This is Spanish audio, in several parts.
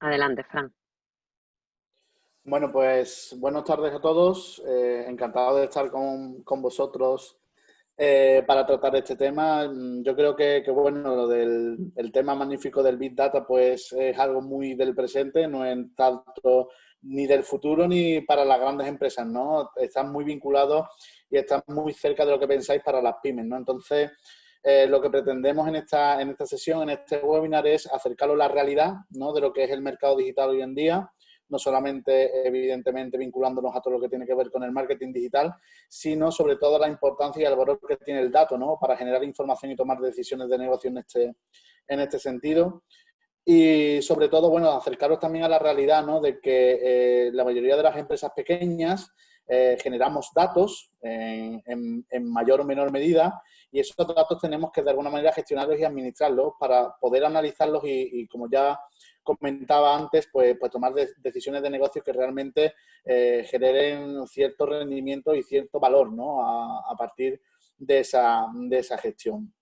Adelante, Fran. Bueno, pues buenas tardes a todos. Eh, encantado de estar con, vosotros eh, para tratar este tema. Yo creo que, bueno, lo del el tema magnífico del Big Data pues es algo muy del presente, no es tanto ni del futuro ni para las grandes empresas, ¿no? Están muy vinculados y están muy cerca de lo que pensáis para las pymes, ¿no? Entonces, eh, lo que pretendemos en esta, en esta sesión, en este webinar, es acercarlo a la realidad ¿no? de lo que es el mercado digital hoy en día, no solamente, evidentemente, vinculándonos a todo lo que tiene que ver con el marketing digital, sino sobre todo la importancia y el valor que tiene el dato ¿no? para generar información y tomar decisiones de negocio en este, en este sentido. Y sobre todo, bueno, acercaros también a la realidad ¿no? de que eh, la mayoría de las empresas pequeñas eh, generamos datos en, mayor o menor medida y esos datos tenemos que de alguna manera gestionarlos y administrarlos para poder analizarlos y, como ya comentaba antes, pues, pues tomar decisiones de negocio que realmente eh, generen cierto rendimiento y cierto valor ¿no? a, partir de esa, de esa gestión.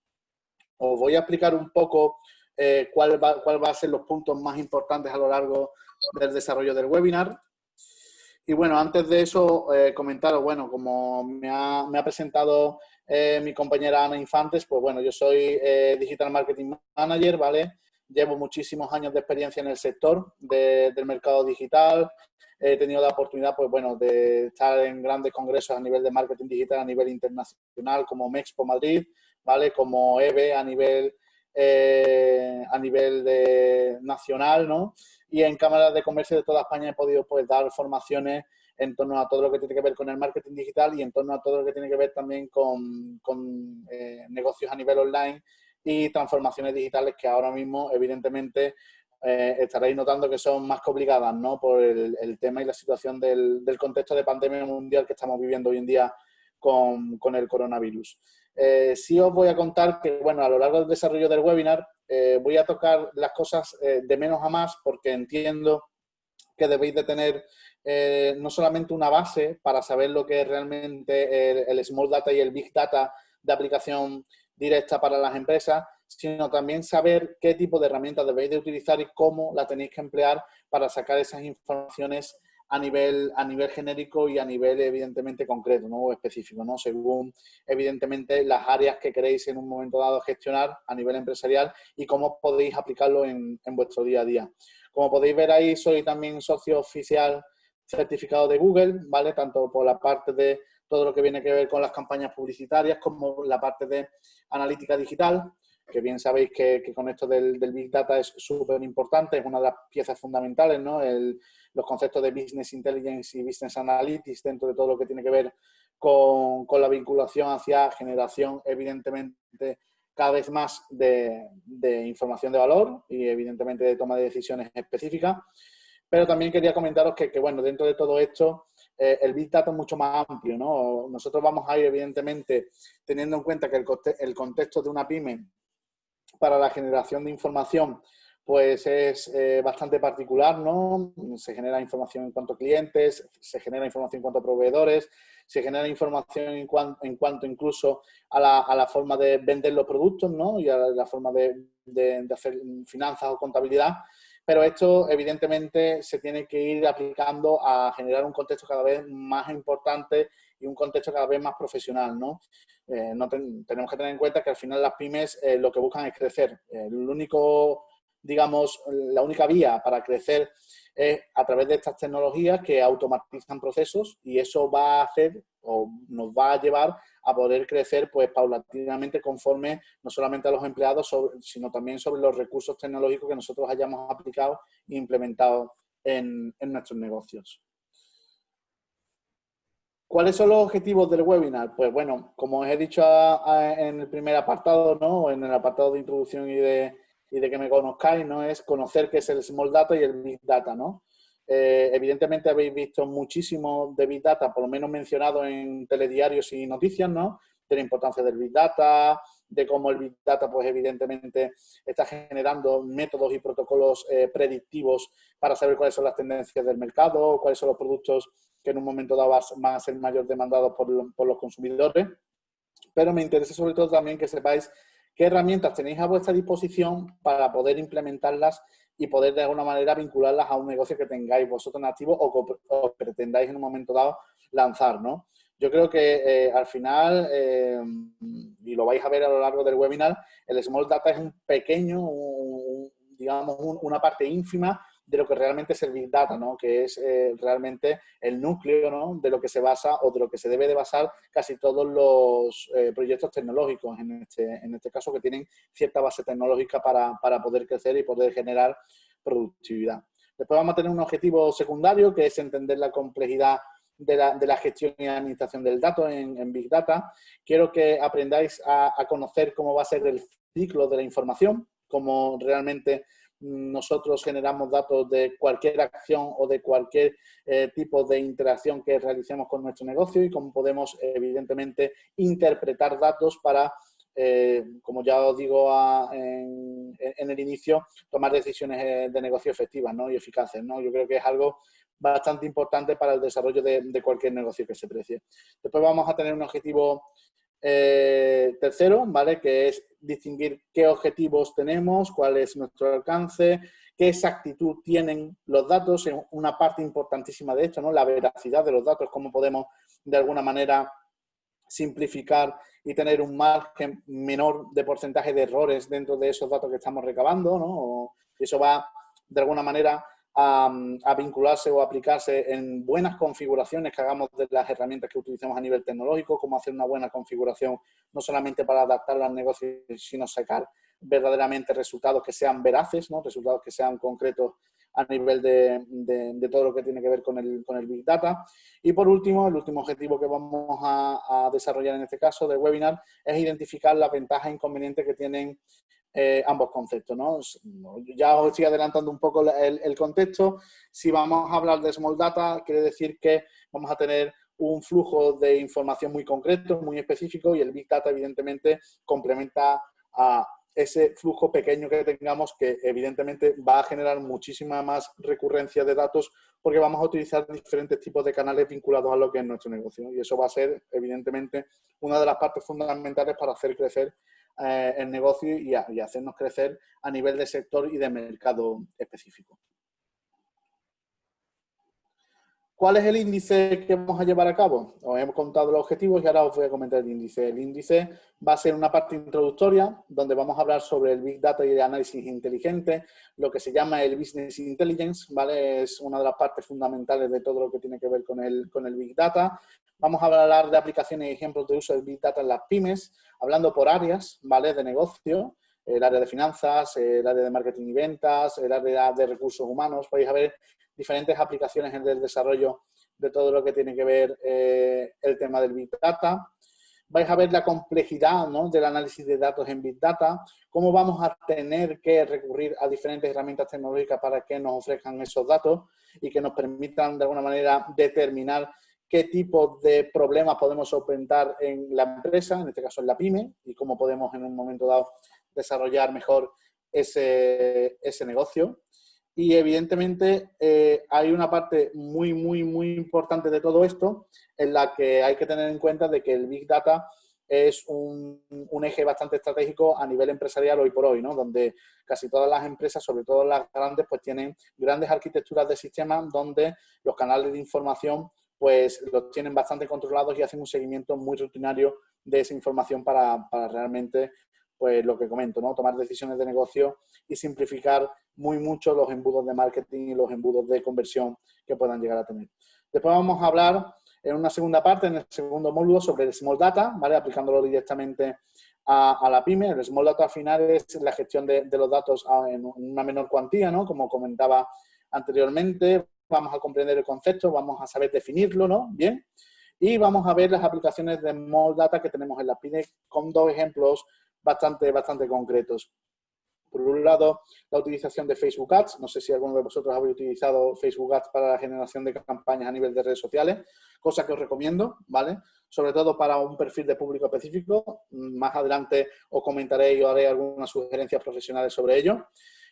Os voy a explicar un poco eh, cuál, va, cuál va a ser los puntos más importantes a lo largo del desarrollo del webinar. Y bueno, antes de eso, eh, comentaros, bueno, como me ha, me ha presentado eh, mi compañera Ana Infantes, pues bueno, yo soy eh, Digital Marketing Manager, ¿vale? Llevo muchísimos años de experiencia en el sector del mercado digital. He tenido la oportunidad, pues bueno, de estar en grandes congresos a nivel de marketing digital a nivel internacional, como Mexpo Madrid, ¿vale? Como EVE a nivel, a nivel de, nacional, ¿no? y en cámaras de comercio de toda España he podido pues dar formaciones en torno a todo lo que tiene que ver con el marketing digital y en torno a todo lo que tiene que ver también con, eh, negocios a nivel online y transformaciones digitales que ahora mismo evidentemente eh, estaréis notando que son más complicadas ¿no? por el, tema y la situación del, contexto de pandemia mundial que estamos viviendo hoy en día con, con el coronavirus. Eh, sí os voy a contar que, bueno, a lo largo del desarrollo del webinar eh, voy a tocar las cosas eh, de menos a más porque entiendo que debéis de tener eh, no solamente una base para saber lo que es realmente el, Small Data y el Big Data de aplicación directa para las empresas, sino también saber qué tipo de herramientas debéis de utilizar y cómo la tenéis que emplear para sacar esas informaciones a nivel, a nivel genérico y a nivel evidentemente concreto ¿no? o específico, ¿no? según evidentemente las áreas que queréis en un momento dado gestionar a nivel empresarial y cómo podéis aplicarlo en, en vuestro día a día. Como podéis ver ahí, soy también socio oficial certificado de Google, ¿vale? Tanto por la parte de todo lo que viene que ver con las campañas publicitarias como la parte de analítica digital, que bien sabéis que, con esto del, Big Data es súper importante, es una de las piezas fundamentales, ¿no? Los conceptos de Business Intelligence y Business Analytics dentro de todo lo que tiene que ver con, la vinculación hacia generación, evidentemente, cada vez más de, información de valor y, evidentemente, de toma de decisiones específicas. Pero también quería comentaros que, bueno, dentro de todo esto, eh, el Big Data es mucho más amplio, ¿no? Nosotros vamos a ir, evidentemente, teniendo en cuenta que el, el contexto de una pyme para la generación de información pues es eh, bastante particular, ¿no? Se genera información en cuanto a clientes, se genera información en cuanto a proveedores, se genera información en, cuanto incluso a la, forma de vender los productos, ¿no? Y a la forma de, hacer finanzas o contabilidad. Pero esto, evidentemente, se tiene que ir aplicando a generar un contexto cada vez más importante y un contexto cada vez más profesional, ¿no? Eh, tenemos que tener en cuenta que al final las pymes eh, lo que buscan es crecer. el único digamos, la única vía para crecer es a través de estas tecnologías que automatizan procesos y eso va a hacer o nos va a llevar a poder crecer pues paulatinamente conforme no solamente a los empleados, sino también sobre los recursos tecnológicos que nosotros hayamos aplicado e implementado en, nuestros negocios. ¿Cuáles son los objetivos del webinar? Pues bueno, como os he dicho en el primer apartado, ¿no? en el apartado de introducción y de, y de que me conozcáis, ¿no? Es conocer qué es el Small Data y el Big Data, ¿no? Eh, evidentemente habéis visto muchísimo de Big Data, por lo menos mencionado en telediarios y noticias, ¿no? De la importancia del Big Data, de cómo el Big Data, pues evidentemente está generando métodos y protocolos eh, predictivos para saber cuáles son las tendencias del mercado, cuáles son los productos que en un momento dado van a ser mayor demandados por, por los consumidores. Pero me interesa sobre todo también que sepáis qué herramientas tenéis a vuestra disposición para poder implementarlas y poder de alguna manera vincularlas a un negocio que tengáis vosotros en activo o que pretendáis en un momento dado lanzar, ¿no? Yo creo que eh, al final, eh, y lo vais a ver a lo largo del webinar, el Small Data es un pequeño, digamos, una parte ínfima de lo que realmente es el Big Data, ¿no? que es eh, realmente el núcleo ¿no? de lo que se basa o de lo que se debe de basar casi todos los proyectos tecnológicos, en este, en este caso que tienen cierta base tecnológica para, para poder crecer y poder generar productividad. Después vamos a tener un objetivo secundario que es entender la complejidad de la, gestión y administración del dato en, Big Data. Quiero que aprendáis a, conocer cómo va a ser el ciclo de la información, cómo realmente nosotros generamos datos de cualquier acción o de cualquier eh, tipo de interacción que realicemos con nuestro negocio y cómo podemos, evidentemente, interpretar datos para, eh, como ya os digo en, el inicio, tomar decisiones eh, de negocio efectivas y eficaces. ¿no? Yo creo que es algo bastante importante para el desarrollo de, cualquier negocio que se precie. Después vamos a tener un objetivo eh, tercero, ¿vale? Que es distinguir qué objetivos tenemos, cuál es nuestro alcance, qué exactitud tienen los datos, es una parte importantísima de esto, ¿no? La veracidad de los datos, cómo podemos de alguna manera simplificar y tener un margen menor de porcentaje de errores dentro de esos datos que estamos recabando, ¿no? eso va de alguna manera a, vincularse o aplicarse en buenas configuraciones que hagamos de las herramientas que utilicemos a nivel tecnológico, cómo hacer una buena configuración, no solamente para adaptarla al negocio, sino sacar verdaderamente resultados que sean veraces, ¿no? resultados que sean concretos a nivel de, todo lo que tiene que ver con el, con el Big Data. Y por último, el último objetivo que vamos a, desarrollar en este caso del webinar es identificar las ventajas e inconvenientes que tienen eh, ambos conceptos. ¿no? Ya os estoy adelantando un poco el, contexto. Si vamos a hablar de Small Data, quiere decir que vamos a tener un flujo de información muy concreto, muy específico y el Big Data evidentemente complementa a ese flujo pequeño que tengamos que evidentemente va a generar muchísima más recurrencia de datos porque vamos a utilizar diferentes tipos de canales vinculados a lo que es nuestro negocio y eso va a ser evidentemente una de las partes fundamentales para hacer crecer eh, el negocio y, hacernos crecer a nivel de sector y de mercado específico. ¿Cuál es el índice que vamos a llevar a cabo? Os hemos contado los objetivos y ahora os voy a comentar el índice. El índice va a ser una parte introductoria donde vamos a hablar sobre el Big Data y el análisis inteligente, lo que se llama el Business Intelligence, ¿vale? Es una de las partes fundamentales de todo lo que tiene que ver con el, con el Big Data. Vamos a hablar de aplicaciones y ejemplos de uso del Big Data en las pymes, hablando por áreas, ¿vale? De negocio, el área de finanzas, el área de marketing y ventas, el área de recursos humanos. Podéis ver diferentes aplicaciones en el desarrollo de todo lo que tiene que ver eh, el tema del Big Data. Vais a ver la complejidad ¿no? del análisis de datos en Big Data, cómo vamos a tener que recurrir a diferentes herramientas tecnológicas para que nos ofrezcan esos datos y que nos permitan de alguna manera determinar qué tipo de problemas podemos solventar en la empresa, en este caso en la PyME, y cómo podemos en un momento dado desarrollar mejor ese, ese negocio. Y evidentemente eh, hay una parte muy, muy, muy importante de todo esto en la que hay que tener en cuenta de que el Big Data es un, eje bastante estratégico a nivel empresarial hoy por hoy, ¿no? donde casi todas las empresas, sobre todo las grandes, pues tienen grandes arquitecturas de sistemas donde los canales de información pues los tienen bastante controlados y hacen un seguimiento muy rutinario de esa información para, realmente, pues lo que comento, ¿no? tomar decisiones de negocio y simplificar muy mucho los embudos de marketing y los embudos de conversión que puedan llegar a tener. Después vamos a hablar en una segunda parte, en el segundo módulo, sobre el Small Data, ¿vale? aplicándolo directamente a, la PyME. El Small Data al final es la gestión de, de los datos en una menor cuantía, ¿no? como comentaba anteriormente, vamos a comprender el concepto, vamos a saber definirlo, ¿no? Bien. Y vamos a ver las aplicaciones de Small Data que tenemos en la PINE con dos ejemplos bastante, bastante concretos. Por un lado, la utilización de Facebook Ads. No sé si alguno de vosotros habéis utilizado Facebook Ads para la generación de campañas a nivel de redes sociales, cosa que os recomiendo, ¿vale? Sobre todo para un perfil de público específico. Más adelante os comentaré y os haré algunas sugerencias profesionales sobre ello.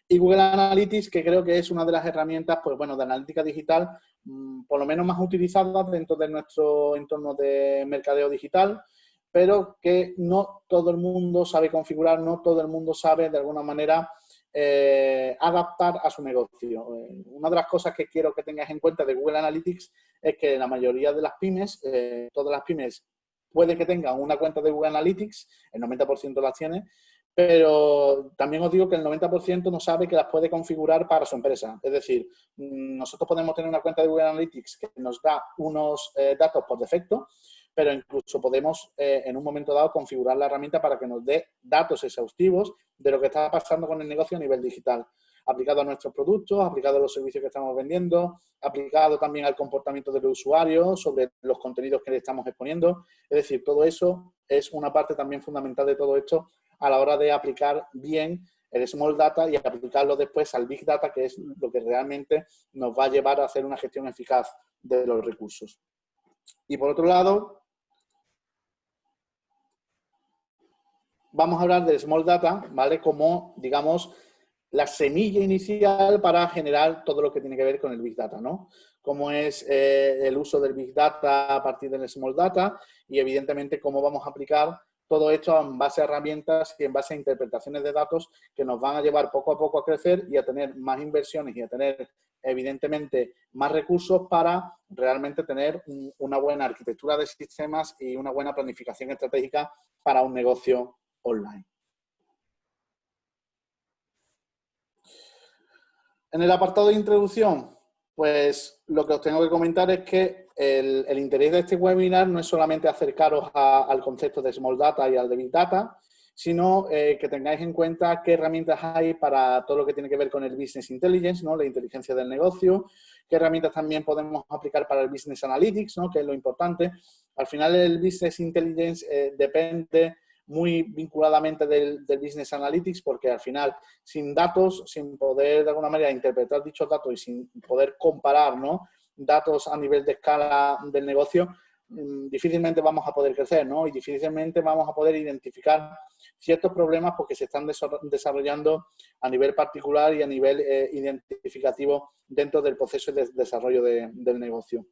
Y Google Analytics, que creo que es una de las herramientas pues, bueno, de analítica digital mm, por lo menos más utilizadas dentro de nuestro entorno de mercadeo digital pero que no todo el mundo sabe configurar, no todo el mundo sabe de alguna manera eh, adaptar a su negocio. Eh, una de las cosas que quiero que tengas en cuenta de Google Analytics es que la mayoría de las pymes, eh, todas las pymes, puede que tengan una cuenta de Google Analytics, el 90% las tiene, pero también os digo que el 90% no sabe que las puede configurar para su empresa. Es decir, mm, nosotros podemos tener una cuenta de Google Analytics que nos da unos datos por defecto, pero incluso podemos eh, en un momento dado configurar la herramienta para que nos dé datos exhaustivos de lo que está pasando con el negocio a nivel digital, aplicado a nuestros productos, aplicado a los servicios que estamos vendiendo, aplicado también al comportamiento del usuario, sobre los contenidos que le estamos exponiendo. Es decir, todo eso es una parte también fundamental de todo esto a la hora de aplicar bien el small data y aplicarlo después al big data, que es lo que realmente nos va a llevar a hacer una gestión eficaz de los recursos. Y por otro lado, vamos a hablar del Small Data, ¿vale? Como, digamos, la semilla inicial para generar todo lo que tiene que ver con el Big Data, ¿no? Cómo es eh, el uso del Big Data a partir del Small Data y, evidentemente, cómo vamos a aplicar todo esto en base a herramientas y en base a interpretaciones de datos que nos van a llevar poco a poco a crecer y a tener más inversiones y a tener, evidentemente, más recursos para realmente tener una buena arquitectura de sistemas y una buena planificación estratégica para un negocio online. En el apartado de introducción, pues lo que os tengo que comentar es que el, interés de este webinar no es solamente acercaros al concepto de Small Data y al de Big Data, sino eh, que tengáis en cuenta qué herramientas hay para todo lo que tiene que ver con el Business Intelligence, ¿no? la inteligencia del negocio, qué herramientas también podemos aplicar para el Business Analytics, ¿no? que es lo importante. Al final el Business Intelligence eh, depende muy vinculadamente del, Business Analytics, porque al final, sin datos, sin poder de alguna manera interpretar dichos datos y sin poder comparar ¿no? Datos a nivel de escala del negocio, mm, difícilmente vamos a poder crecer, ¿no? Y difícilmente vamos a poder identificar ciertos problemas porque se están desarrollando a nivel particular y a nivel eh, identificativo dentro del proceso de desarrollo del negocio.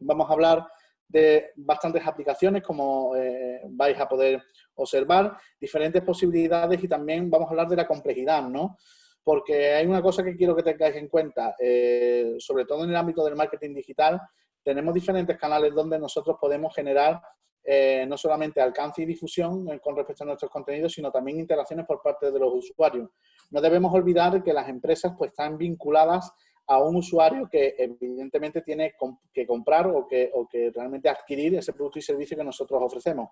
Vamos a hablar de bastantes aplicaciones, como eh, vais a poder observar, diferentes posibilidades y también vamos a hablar de la complejidad, ¿no? Porque hay una cosa que quiero que tengáis en cuenta, eh, sobre todo en el ámbito del marketing digital, tenemos diferentes canales donde nosotros podemos generar eh, no solamente alcance y difusión con respecto a nuestros contenidos, sino también interacciones por parte de los usuarios. No debemos olvidar que las empresas pues, están vinculadas a un usuario que evidentemente tiene que comprar o que, o que realmente adquirir ese producto y servicio que nosotros ofrecemos.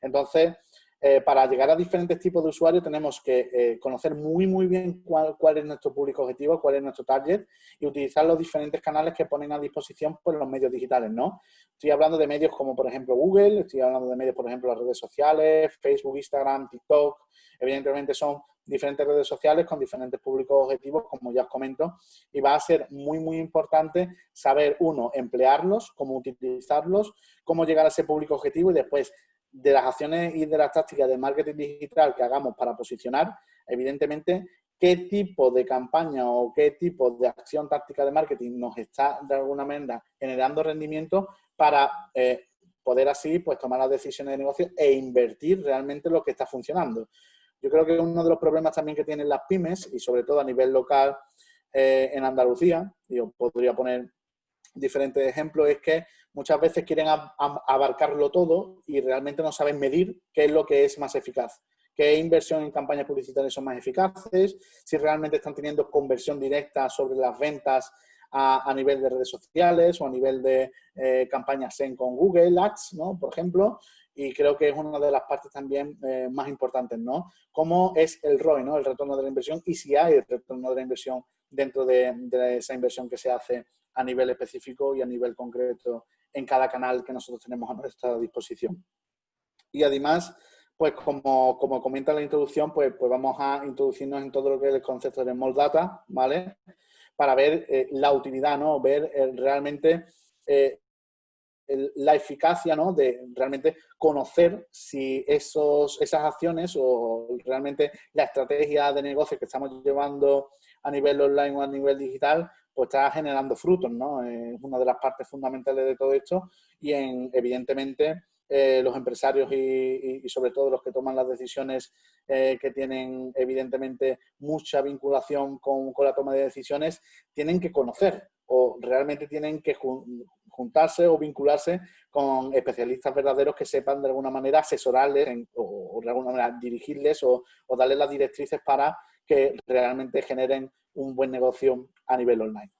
Entonces, eh, para llegar a diferentes tipos de usuarios tenemos que eh, conocer muy, muy bien cuál, cuál, es nuestro público objetivo, cuál es nuestro target y utilizar los diferentes canales que ponen a disposición pues, los medios digitales, ¿no? Estoy hablando de medios como, por ejemplo, Google, estoy hablando de medios, por ejemplo, las redes sociales, Facebook, Instagram, TikTok. Evidentemente son diferentes redes sociales con diferentes públicos objetivos, como ya os comento, y va a ser muy, muy importante saber, uno, emplearlos, cómo utilizarlos, cómo llegar a ese público objetivo y después de las acciones y de las tácticas de marketing digital que hagamos para posicionar, evidentemente, qué tipo de campaña o qué tipo de acción táctica de marketing nos está de alguna manera generando rendimiento para eh, poder así pues tomar las decisiones de negocio e invertir realmente lo que está funcionando. Yo creo que uno de los problemas también que tienen las pymes, y sobre todo a nivel local eh, en Andalucía, yo podría poner diferentes ejemplos, es que muchas veces quieren abarcarlo todo y realmente no saben medir qué es lo que es más eficaz qué inversión en campañas publicitarias son más eficaces, si realmente están teniendo conversión directa sobre las ventas a, nivel de redes sociales o a nivel de eh, campañas en con Google Ads, ¿no? por ejemplo, y creo que es una de las partes también eh, más importantes, ¿no? Cómo es el ROI, ¿no? El retorno de la inversión y si hay retorno de la inversión dentro de, esa inversión que se hace a nivel específico y a nivel concreto en cada canal que nosotros tenemos a nuestra disposición. Y además, pues como, como comenta la introducción, pues, pues vamos a introducirnos en todo lo que es el concepto de Small Data, ¿vale? Para ver eh, la utilidad, ¿no? Ver eh, realmente la eficacia ¿no? de realmente conocer si esos, esas acciones o realmente la estrategia de negocio que estamos llevando a nivel online o a nivel digital, pues está generando frutos, ¿no? Es una de las partes fundamentales de todo esto y en, evidentemente eh, los empresarios y, sobre todo los que toman las decisiones eh, que tienen evidentemente mucha vinculación con, la toma de decisiones, tienen que conocer o realmente tienen que juntarse o vincularse con especialistas verdaderos que sepan de alguna manera asesorarles o, de alguna manera dirigirles o darles las directrices para que realmente generen un buen negocio a nivel online.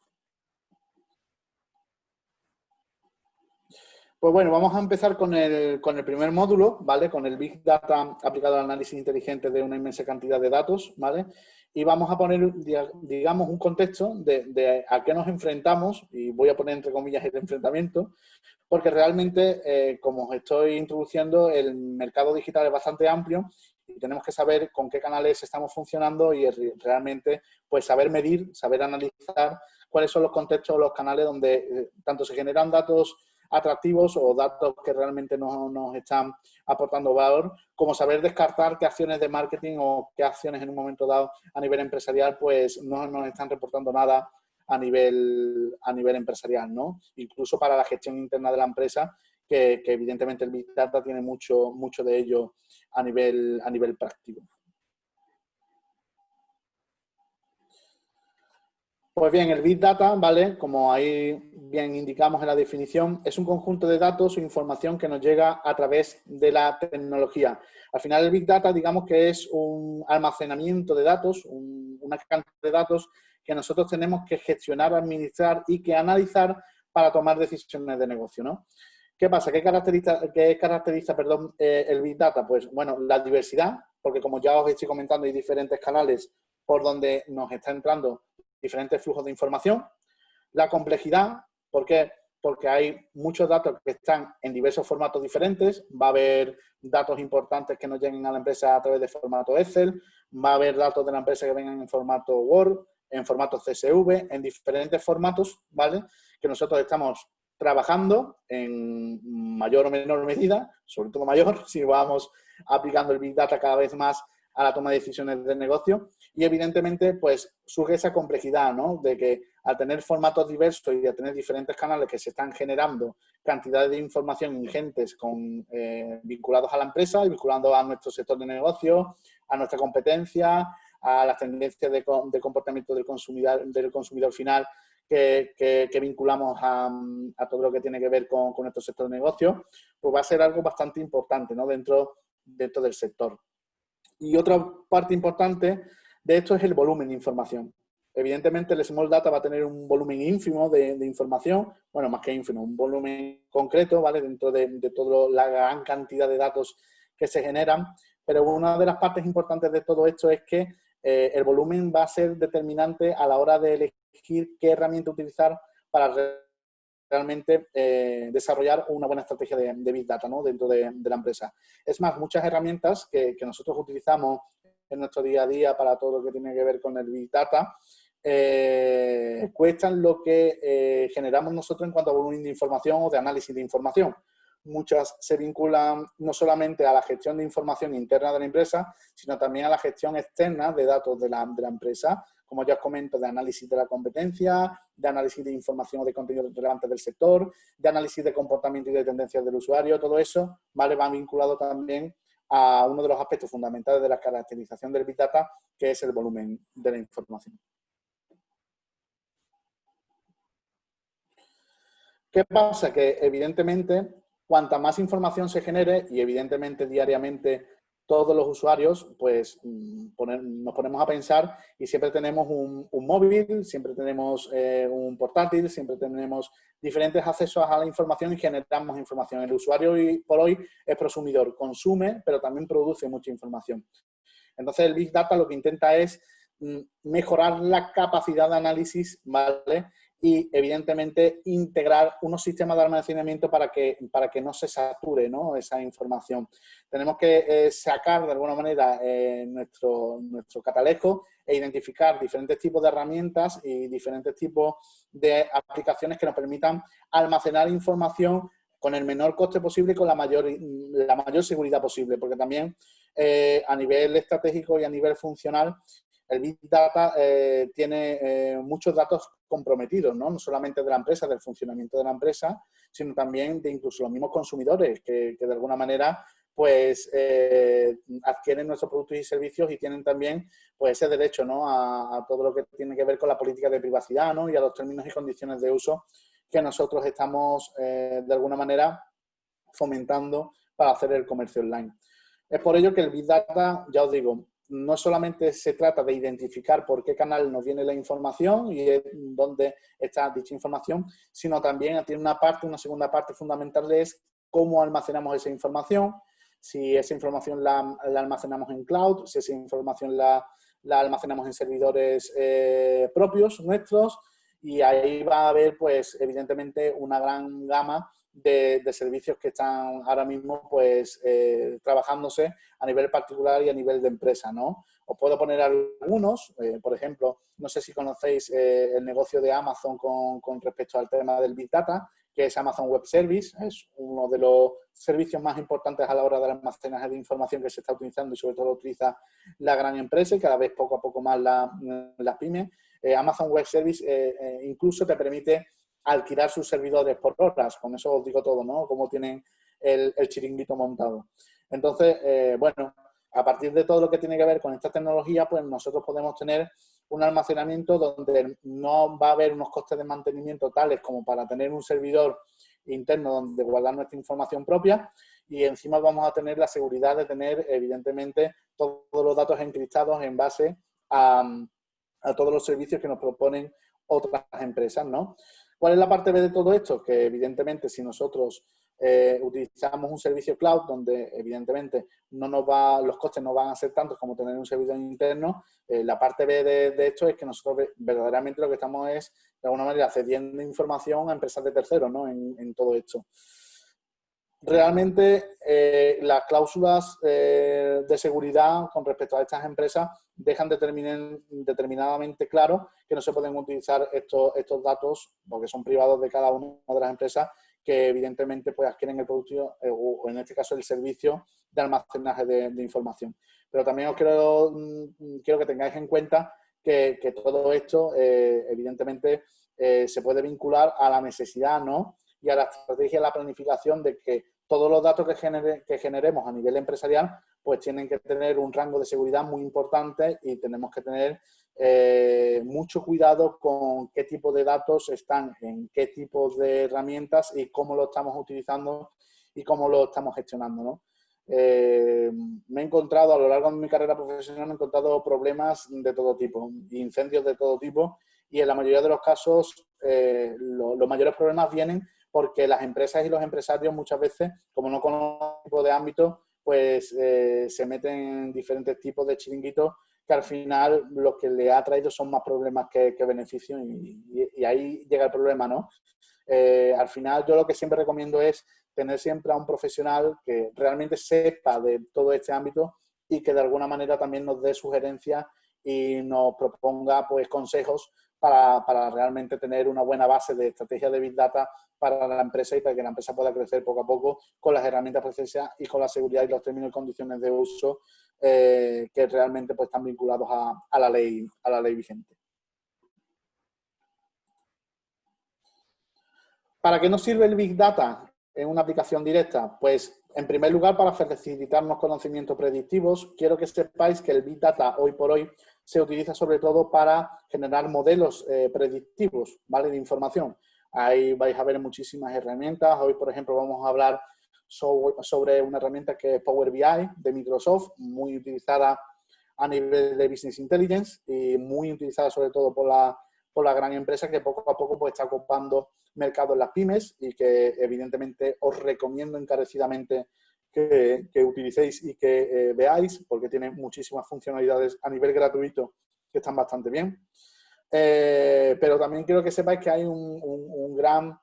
Pues bueno, vamos a empezar con el, primer módulo, ¿vale? Con el Big Data aplicado al análisis inteligente de una inmensa cantidad de datos, ¿vale? Y vamos a poner, digamos, un contexto de, a qué nos enfrentamos, y voy a poner entre comillas el enfrentamiento, porque realmente, eh, como os estoy introduciendo, el mercado digital es bastante amplio y tenemos que saber con qué canales estamos funcionando y realmente pues saber medir, saber analizar cuáles son los contextos o los canales donde eh, tanto se generan datos atractivos o datos que realmente nos, nos, están aportando valor, como saber descartar qué acciones de marketing o qué acciones en un momento dado a nivel empresarial pues no nos están reportando nada a nivel, a nivel empresarial, ¿no? Incluso para la gestión interna de la empresa, que, que evidentemente el Big Data tiene mucho, mucho de ello a nivel, a nivel práctico. Pues bien, el Big Data, ¿vale? Como ahí bien indicamos en la definición, es un conjunto de datos o información que nos llega a través de la tecnología. Al final el Big Data, digamos que es un almacenamiento de datos, una cantidad de datos que nosotros tenemos que gestionar, administrar y que analizar para tomar decisiones de negocio, ¿no? ¿Qué pasa? ¿Qué caracteriza, qué caracteriza perdón, eh, el Big Data? Pues, bueno, la diversidad, porque como ya os estoy comentando, hay diferentes canales por donde nos está entrando diferentes flujos de información. La complejidad, ¿por qué? Porque hay muchos datos que están en diversos formatos diferentes. Va a haber datos importantes que nos lleguen a la empresa a través de formato Excel. Va a haber datos de la empresa que vengan en formato Word, en formato CSV, en diferentes formatos, ¿vale? Que nosotros estamos trabajando en mayor o menor medida, sobre todo mayor, si vamos aplicando el Big Data cada vez más a la toma de decisiones de negocio y evidentemente pues surge esa complejidad, ¿no? De que al tener formatos diversos y al tener diferentes canales que se están generando cantidades de información ingentes con, eh, vinculados a la empresa y vinculando a nuestro sector de negocio, a nuestra competencia, a las tendencias de, comportamiento del consumidor, del consumidor final que, vinculamos a, todo lo que tiene que ver con, nuestro sector de negocio, pues va a ser algo bastante importante ¿no? dentro, dentro del sector. Y otra parte importante de esto es el volumen de información. Evidentemente el Small Data va a tener un volumen ínfimo de, información, bueno, más que ínfimo, un volumen concreto, ¿vale? Dentro de, de toda la gran cantidad de datos que se generan, pero una de las partes importantes de todo esto es que eh, el volumen va a ser determinante a la hora de elegir qué herramienta utilizar para realmente eh, desarrollar una buena estrategia de, Big Data dentro de, la empresa. Es más, muchas herramientas que, nosotros utilizamos en nuestro día a día para todo lo que tiene que ver con el Big Data, eh, cuestan lo que generamos nosotros en cuanto a volumen de información o de análisis de información muchas se vinculan no solamente a la gestión de información interna de la empresa, sino también a la gestión externa de datos de la empresa, como ya os comento, de análisis de la competencia, de análisis de información o de contenido relevante del sector, de análisis de comportamiento y de tendencias del usuario, todo eso ¿vale? va vinculado también a uno de los aspectos fundamentales de la caracterización del Big Data, que es el volumen de la información. ¿Qué pasa? Que evidentemente cuanta más información se genere y evidentemente diariamente todos los usuarios, pues mm, nos ponemos a pensar y siempre tenemos un, móvil, siempre tenemos eh, un portátil, siempre tenemos diferentes accesos a la información y generamos información. El usuario hoy por hoy es prosumidor, consume, pero también produce mucha información. Entonces el Big Data lo que intenta es mm, mejorar la capacidad de análisis, ¿vale? Y evidentemente integrar unos sistemas de almacenamiento para que, para que no se sature esa información. Tenemos que eh, sacar de alguna manera eh, nuestro, nuestro catalejo e identificar diferentes tipos de herramientas y diferentes tipos de aplicaciones que nos permitan almacenar información con el menor coste posible y con la mayor, la mayor seguridad posible, porque también eh, a nivel estratégico y a nivel funcional el Big Data eh, tiene eh, muchos datos comprometidos, ¿no? no solamente de la empresa, del funcionamiento de la empresa, sino también de incluso los mismos consumidores que, de alguna manera pues eh, adquieren nuestros productos y servicios y tienen también pues ese derecho ¿no? a, todo lo que tiene que ver con la política de privacidad ¿no? y a los términos y condiciones de uso que nosotros estamos de alguna manera fomentando para hacer el comercio online. Es por ello que el Big Data, ya os digo, no solamente se trata de identificar por qué canal nos viene la información y dónde está dicha información, sino también tiene una parte, una segunda parte fundamental es cómo almacenamos esa información, si esa información la, almacenamos en cloud, si esa información la, almacenamos en servidores eh, propios, nuestros, y ahí va a haber, pues, evidentemente, una gran gama de, servicios que están ahora mismo pues eh, trabajándose a nivel particular y a nivel de empresa, ¿no? Os puedo poner algunos, eh, por ejemplo, no sé si conocéis eh, el negocio de Amazon con, con, respecto al tema del Big Data, que es Amazon Web Service, es uno de los servicios más importantes a la hora del almacenaje de información que se está utilizando y sobre todo lo utiliza la gran empresa y cada vez poco a poco más las la pymes. Amazon Web Service incluso te permite alquilar sus servidores por horas. Con eso os digo todo, ¿no? Cómo tienen el, chiringuito montado. Entonces, eh, bueno, a partir de todo lo que tiene que ver con esta tecnología, pues nosotros podemos tener un almacenamiento donde no va a haber unos costes de mantenimiento tales como para tener un servidor interno donde guardar nuestra información propia y encima vamos a tener la seguridad de tener, evidentemente, todos los datos encriptados en base a, a todos los servicios que nos proponen otras empresas, ¿no? ¿Cuál es la parte B de todo esto? Que evidentemente si nosotros eh, utilizamos un servicio cloud donde evidentemente no nos va, los costes no van a ser tantos como tener un servidor interno, eh, la parte B de, esto es que nosotros verdaderamente lo que estamos es de alguna manera cediendo información a empresas de terceros ¿no? en todo esto realmente eh, las cláusulas eh, de seguridad con respecto a estas empresas dejan determinadamente claro que no se pueden utilizar estos, estos datos, porque son privados de cada una de las empresas, que evidentemente pues, adquieren el producto eh, o en este caso el servicio de almacenaje de, información. Pero también os quiero, mm, quiero que tengáis en cuenta que, que todo esto evidentemente se puede vincular a la necesidad ¿no? Y a la estrategia y la planificación de que todos los datos que, genere, que generemos a nivel empresarial pues tienen que tener un rango de seguridad muy importante y tenemos que tener eh, mucho cuidado con qué tipo de datos están en qué tipo de herramientas y cómo lo estamos utilizando y cómo lo estamos gestionando. Eh, me he encontrado a lo largo de mi carrera profesional, me he encontrado problemas de todo tipo, incendios de todo tipo y en la mayoría de los casos eh, los mayores problemas vienen porque las empresas y los empresarios muchas veces, como no conocen tipo de ámbito, pues eh, se meten en diferentes tipos de chiringuitos que al final lo que le ha traído son más problemas que, beneficios y, ahí llega el problema, ¿no? Eh, al final yo lo que siempre recomiendo es tener siempre a un profesional que realmente sepa de todo este ámbito y que de alguna manera también nos dé sugerencias y nos proponga pues consejos para, para, realmente tener una buena base de estrategia de Big Data para la empresa y para que la empresa pueda crecer poco a poco con las herramientas precisas y con la seguridad y los términos y condiciones de uso eh, que realmente pues, están vinculados a, a, la ley, a la ley vigente. ¿Para qué nos sirve el Big Data en una aplicación directa? Pues, en primer lugar, para facilitarnos conocimientos predictivos. Quiero que sepáis que el Big Data, hoy por hoy, se utiliza sobre todo para generar modelos eh, predictivos ¿vale? de información. Ahí vais a ver muchísimas herramientas. Hoy, por ejemplo, vamos a hablar sobre, una herramienta que es Power BI de Microsoft, muy utilizada a nivel de Business Intelligence y muy utilizada sobre todo por la, por la gran empresa que poco a poco pues, está ocupando mercado en las pymes y que evidentemente os recomiendo encarecidamente que, utilicéis y que eh, veáis, porque tiene muchísimas funcionalidades a nivel gratuito que están bastante bien. Eh, pero también quiero que sepáis que hay un, gran,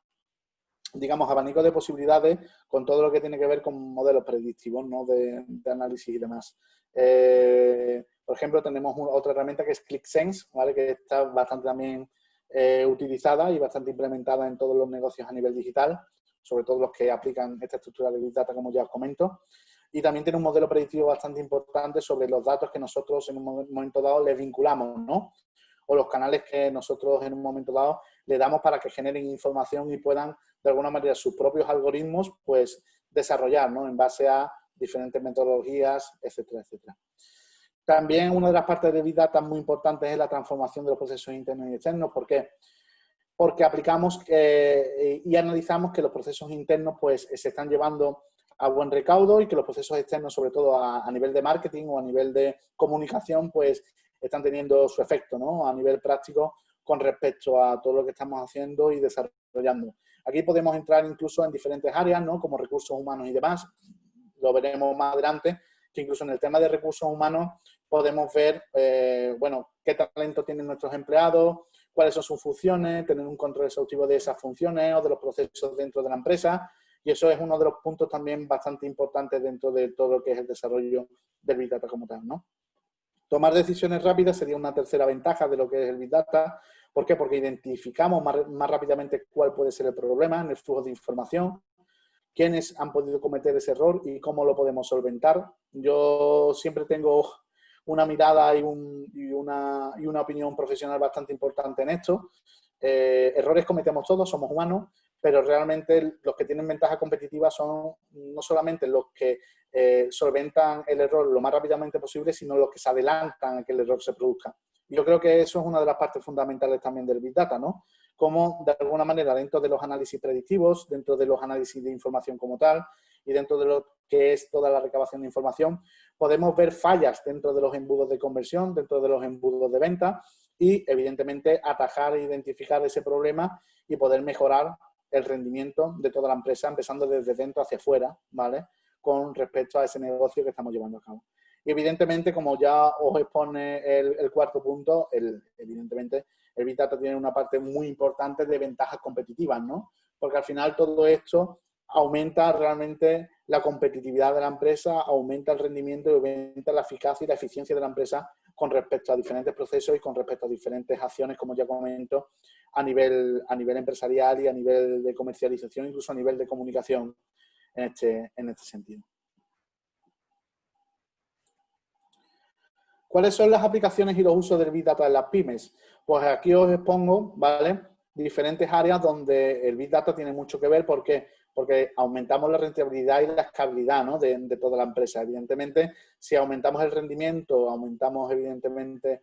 digamos, abanico de posibilidades con todo lo que tiene que ver con modelos predictivos, ¿no? de, análisis y demás. Eh, por ejemplo, tenemos otra herramienta que es ClickSense, ¿vale? que está bastante también utilizada y bastante implementada en todos los negocios a nivel digital sobre todo los que aplican esta estructura de Big Data, como ya os comento. y también tiene un modelo predictivo bastante importante sobre los datos que nosotros en un momento dado les vinculamos, ¿no? O los canales que nosotros en un momento dado le damos para que generen información y puedan, de alguna manera, sus propios algoritmos, pues, desarrollar, ¿no? En base a diferentes metodologías, etcétera, etcétera. También una de las partes de Big Data muy importantes es la transformación de los procesos internos y externos. ¿Por qué? Porque aplicamos eh, y analizamos que los procesos internos pues, se están llevando a buen recaudo y que los procesos externos, sobre todo a, nivel de marketing o a nivel de comunicación, pues están teniendo su efecto ¿no? a nivel práctico con respecto a todo lo que estamos haciendo y desarrollando. Aquí podemos entrar incluso en diferentes áreas, ¿no? como recursos humanos y demás, lo veremos más adelante, que incluso en el tema de recursos humanos podemos ver, eh, bueno, qué talento tienen nuestros empleados, cuáles son sus funciones, tener un control exhaustivo de esas funciones o de los procesos dentro de la empresa. Y eso es uno de los puntos también bastante importantes dentro de todo lo que es el desarrollo del Big Data como tal, ¿no? Tomar decisiones rápidas sería una tercera ventaja de lo que es el Big Data. ¿Por qué? Porque identificamos más, más rápidamente cuál puede ser el problema en el flujo de información, quiénes han podido cometer ese error y cómo lo podemos solventar. Yo siempre tengo una mirada y, una, opinión profesional bastante importante en esto. Eh, errores cometemos todos, somos humanos, pero realmente los que tienen ventaja competitiva son no solamente los que eh, solventan el error lo más rápidamente posible, sino los que se adelantan a que el error se produzca. Yo creo que eso es una de las partes fundamentales también del Big Data, ¿no? Cómo, de alguna manera, dentro de los análisis predictivos, dentro de los análisis de información como tal, y dentro de lo que es toda la recabación de información, podemos ver fallas dentro de los embudos de conversión, dentro de los embudos de venta y, evidentemente, atajar e identificar ese problema y poder mejorar el rendimiento de toda la empresa, empezando desde dentro hacia afuera, ¿vale? Con respecto a ese negocio que estamos llevando a cabo. Y evidentemente, como ya os expone el, cuarto punto, el, evidentemente el Big tiene una parte muy importante de ventajas competitivas, ¿no? Porque al final todo esto aumenta realmente la competitividad de la empresa, aumenta el rendimiento y aumenta la eficacia y la eficiencia de la empresa con respecto a diferentes procesos y con respecto a diferentes acciones, como ya comento, a nivel, a nivel empresarial y a nivel de comercialización, incluso a nivel de comunicación en este, en este sentido. ¿Cuáles son las aplicaciones y los usos del Big Data en las pymes? Pues aquí os expongo, ¿vale? Diferentes áreas donde el Big Data tiene mucho que ver porque porque aumentamos la rentabilidad y la escalabilidad de, toda la empresa. Evidentemente, si aumentamos el rendimiento, aumentamos evidentemente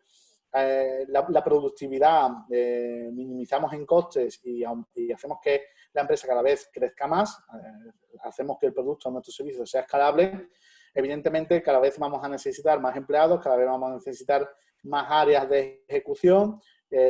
eh, la, productividad, eh, minimizamos en costes y, hacemos que la empresa cada vez crezca más, eh, hacemos que el producto o nuestro servicio sea escalable, evidentemente cada vez vamos a necesitar más empleados, cada vez vamos a necesitar más áreas de ejecución,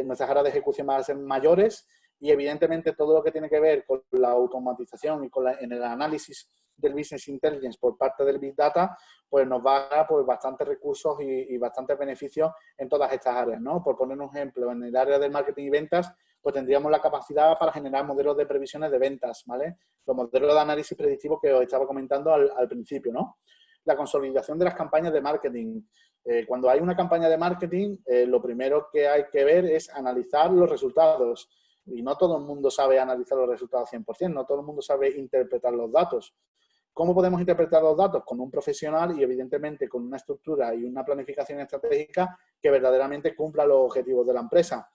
nuestras áreas de ejecución van a ser mayores y evidentemente todo lo que tiene que ver con la automatización y con en el análisis del Business Intelligence por parte del Big Data, pues nos va a dar pues, bastantes recursos y, bastantes beneficios en todas estas áreas. ¿no? Por poner un ejemplo, en el área del marketing y ventas, pues tendríamos la capacidad para generar modelos de previsiones de ventas, ¿vale? Los modelos de análisis predictivo que os estaba comentando al, principio, ¿no? La consolidación de las campañas de marketing. Eh, cuando hay una campaña de marketing, eh, lo primero que hay que ver es analizar los resultados y no todo el mundo sabe analizar los resultados 100%, no todo el mundo sabe interpretar los datos. ¿Cómo podemos interpretar los datos? Con un profesional y evidentemente con una estructura y una planificación estratégica que verdaderamente cumpla los objetivos de la empresa.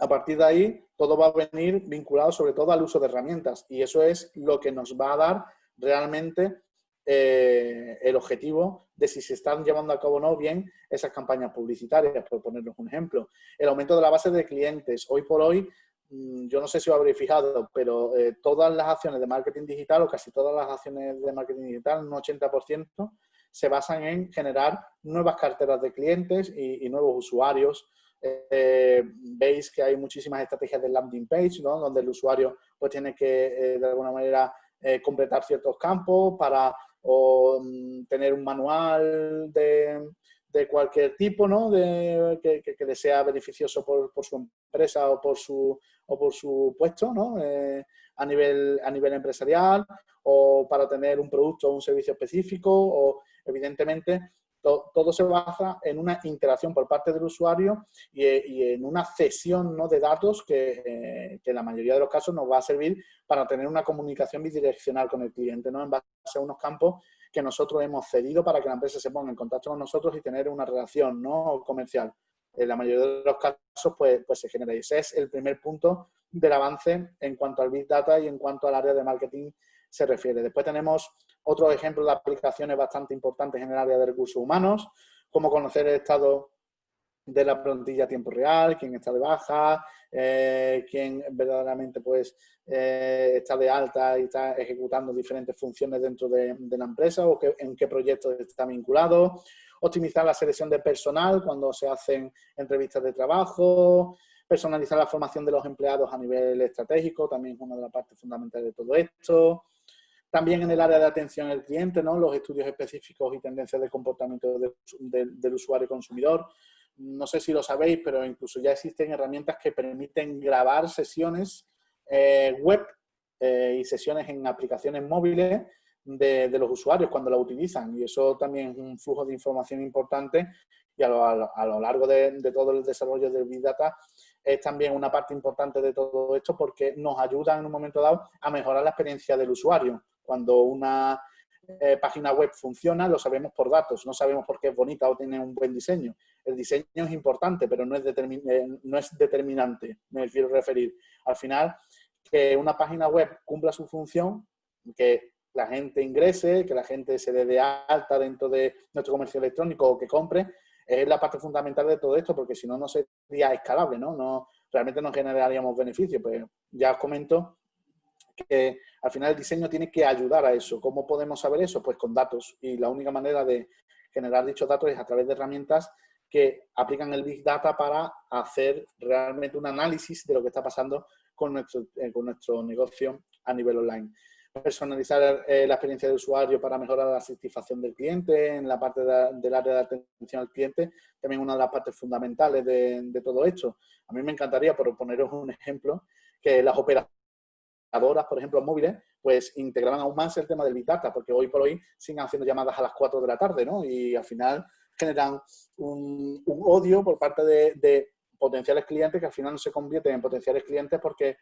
A partir de ahí, todo va a venir vinculado sobre todo al uso de herramientas y eso es lo que nos va a dar realmente eh, el objetivo de si se están llevando a cabo o no bien esas campañas publicitarias, por ponernos un ejemplo. El aumento de la base de clientes. Hoy por hoy, mm, yo no sé si os habréis fijado, pero eh, todas las acciones de marketing digital, o casi todas las acciones de marketing digital, un 80%, se basan en generar nuevas carteras de clientes y, nuevos usuarios. Eh, veis que hay muchísimas estrategias de landing page, ¿no? donde el usuario pues, tiene que, de alguna manera, completar ciertos campos para o mm, tener un manual de, cualquier tipo, ¿no? De, que, le sea beneficioso por, su empresa o por su, o por su puesto, ¿no? Eh, a, nivel, a nivel empresarial o para tener un producto o un servicio específico o, evidentemente, todo se basa en una interacción por parte del usuario y, en una cesión ¿no? de datos eh, que, en la mayoría de los casos nos va a servir para tener una comunicación bidireccional con el cliente, ¿no? en base a unos campos que nosotros hemos cedido para que la empresa se ponga en contacto con nosotros y tener una relación ¿no? comercial. En la mayoría de los casos, pues, pues se genera. Y ese es el primer punto del avance en cuanto al Big Data y en cuanto al área de marketing se refiere. Después tenemos otros ejemplos de aplicaciones bastante importantes en el área de recursos humanos, como conocer el estado de la plantilla a tiempo real, quién está de baja, eh, quién verdaderamente pues, eh, está de alta y está ejecutando diferentes funciones dentro de, la empresa o en qué proyecto está vinculado, optimizar la selección de personal cuando se hacen entrevistas de trabajo, personalizar la formación de los empleados a nivel estratégico, también es una de las partes fundamentales de todo esto. También en el área de atención al cliente, ¿no? los estudios específicos y tendencias de comportamiento del usuario consumidor, no sé si lo sabéis, pero incluso ya existen herramientas que permiten grabar sesiones eh, web eh, y sesiones en aplicaciones móviles de, los usuarios cuando la utilizan. Y eso también es un flujo de información importante y a lo, largo de, todo el desarrollo del Big Data es también una parte importante de todo esto porque nos ayuda en un momento dado a mejorar la experiencia del usuario. Cuando una eh, página web funciona, lo sabemos por datos, no sabemos por qué es bonita o tiene un buen diseño. El diseño es importante, pero no es, eh, no es determinante, me quiero referir. Al final, que una página web cumpla su función, que la gente ingrese, que la gente se dé de alta dentro de nuestro comercio electrónico o que compre, es la parte fundamental de todo esto, porque si no, no sería escalable, ¿no? no realmente no generaríamos beneficios. Pues ya os comento que al final el diseño tiene que ayudar a eso. ¿Cómo podemos saber eso? Pues con datos. Y la única manera de generar dichos datos es a través de herramientas que aplican el Big Data para hacer realmente un análisis de lo que está pasando con nuestro, eh, con nuestro negocio a nivel online. Personalizar eh, la experiencia del usuario para mejorar la satisfacción del cliente en la parte del área de atención al cliente, también una de las partes fundamentales de, de todo esto. A mí me encantaría, por poneros un ejemplo, que las operaciones por ejemplo, móviles, pues integraban aún más el tema del Big Data, porque hoy por hoy siguen haciendo llamadas a las 4 de la tarde, ¿no? Y al final generan un, odio por parte de, potenciales clientes que al final no se convierten en potenciales clientes porque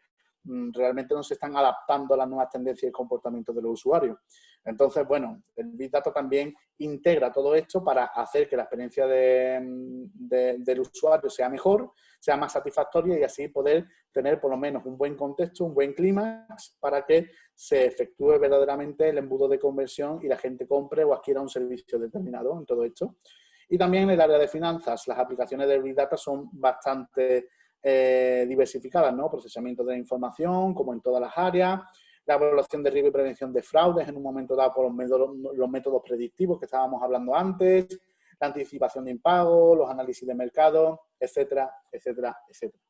realmente no se están adaptando a las nuevas tendencias y comportamientos de los usuarios. Entonces, bueno, el Big Data también integra todo esto para hacer que la experiencia del usuario sea mejor, sea más satisfactoria y así poder tener por lo menos un buen contexto, un buen clima para que se efectúe verdaderamente el embudo de conversión y la gente compre o adquiera un servicio determinado en todo esto. Y también en el área de finanzas, las aplicaciones de Big Data son bastante eh, diversificadas, ¿no? Procesamiento de la información, como en todas las áreas, la evaluación de riesgo y prevención de fraudes en un momento dado por los métodos, los métodos predictivos que estábamos hablando antes, la anticipación de impago, los análisis de mercado, etcétera, etcétera, etcétera.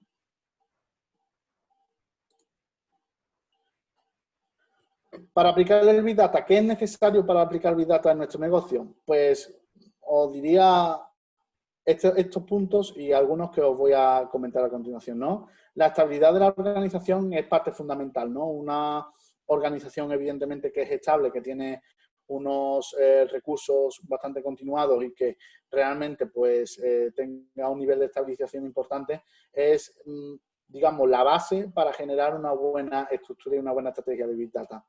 Para aplicar el Big Data, ¿qué es necesario para aplicar Big Data en nuestro negocio? Pues os diría estos, puntos y algunos que os voy a comentar a continuación. ¿no? La estabilidad de la organización es parte fundamental. ¿no? Una organización, evidentemente, que es estable, que tiene unos eh, recursos bastante continuados y que realmente pues, eh, tenga un nivel de estabilización importante, es, mm, digamos, la base para generar una buena estructura y una buena estrategia de Big Data.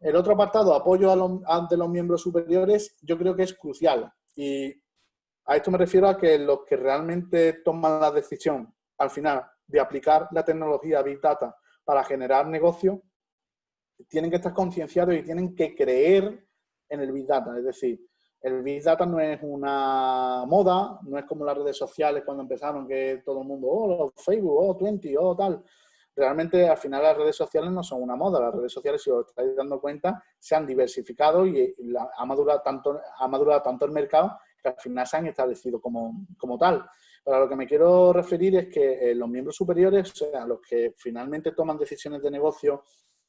El otro apartado, apoyo a de los miembros superiores, yo creo que es crucial. Y a esto me refiero a que los que realmente toman la decisión, al final, de aplicar la tecnología Big Data para generar negocio, tienen que estar concienciados y tienen que creer en el Big Data. Es decir, el Big Data no es una moda, no es como las redes sociales cuando empezaron que todo el mundo, oh, Facebook, oh, 20, oh, tal. Realmente, al final, las redes sociales no son una moda. Las redes sociales, si os estáis dando cuenta, se han diversificado y ha, madurado tanto, ha madurado tanto el mercado que al final se han establecido como, como tal. Pero a lo que me quiero referir es que eh, los miembros superiores, o sea, los que finalmente toman decisiones de negocio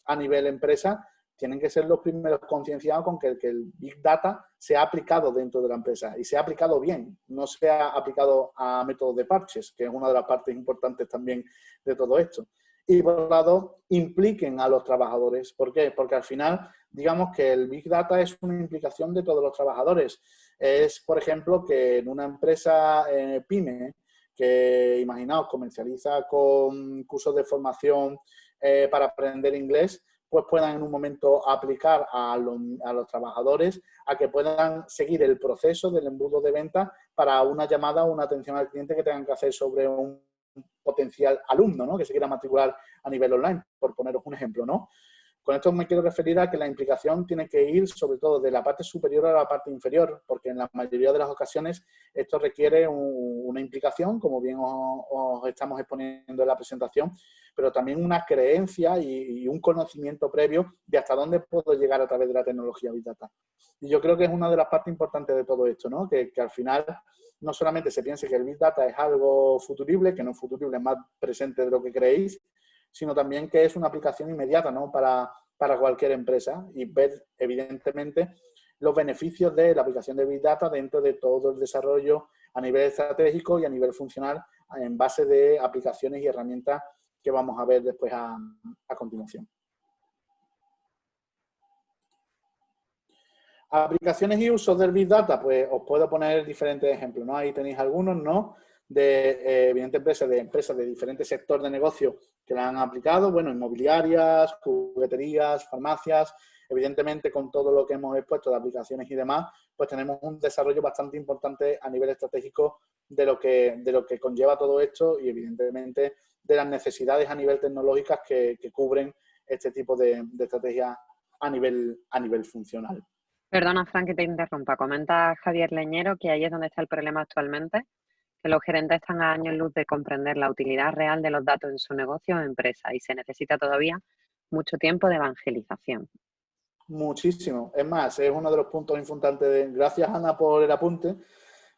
a nivel empresa, tienen que ser los primeros concienciados con que que el Big Data sea aplicado dentro de la empresa y sea aplicado bien, no sea aplicado a métodos de parches, que es una de las partes importantes también de todo esto. Y por otro lado, impliquen a los trabajadores. ¿Por qué? Porque al final, digamos que el Big Data es una implicación de todos los trabajadores. Es, por ejemplo, que en una empresa eh, PYME, que imaginaos, comercializa con cursos de formación eh, para aprender inglés, pues puedan en un momento aplicar a los, trabajadores a que puedan seguir el proceso del embudo de venta para una llamada o una atención al cliente que tengan que hacer sobre un potencial alumno, ¿no? Que se quiera matricular a nivel online, por poneros un ejemplo, ¿no? Con esto me quiero referir a que la implicación tiene que ir sobre todo de la parte superior a la parte inferior, porque en la mayoría de las ocasiones esto requiere una implicación, como bien os, estamos exponiendo en la presentación, pero también una creencia y, un conocimiento previo de hasta dónde puedo llegar a través de la tecnología Big Data. Y yo creo que es una de las partes importantes de todo esto, ¿no? que, que al final no solamente se piense que el Big Data es algo futurible, que no es futurible, es más presente de lo que creéis, sino también que es una aplicación inmediata ¿no? para, cualquier empresa y ver, evidentemente, los beneficios de la aplicación de Big Data dentro de todo el desarrollo a nivel estratégico y a nivel funcional en base de aplicaciones y herramientas que vamos a ver después a, a continuación. Aplicaciones y usos del Big Data, pues os puedo poner diferentes ejemplos, ¿no? Ahí tenéis algunos, ¿no? De, eh, evidentes empresas, de empresas de diferentes sectores de negocio que la han aplicado, bueno, inmobiliarias, jugueterías, farmacias, evidentemente con todo lo que hemos expuesto de aplicaciones y demás, pues tenemos un desarrollo bastante importante a nivel estratégico de lo que, de lo que conlleva todo esto y evidentemente de las necesidades a nivel tecnológicas que, cubren este tipo de, de estrategias a nivel, a nivel funcional. Perdona, Frank, que te interrumpa. Comenta Javier Leñero que ahí es donde está el problema actualmente, que los gerentes están a años luz de comprender la utilidad real de los datos en su negocio o empresa y se necesita todavía mucho tiempo de evangelización. Muchísimo. Es más, es uno de los puntos importantes de... Gracias, Ana, por el apunte.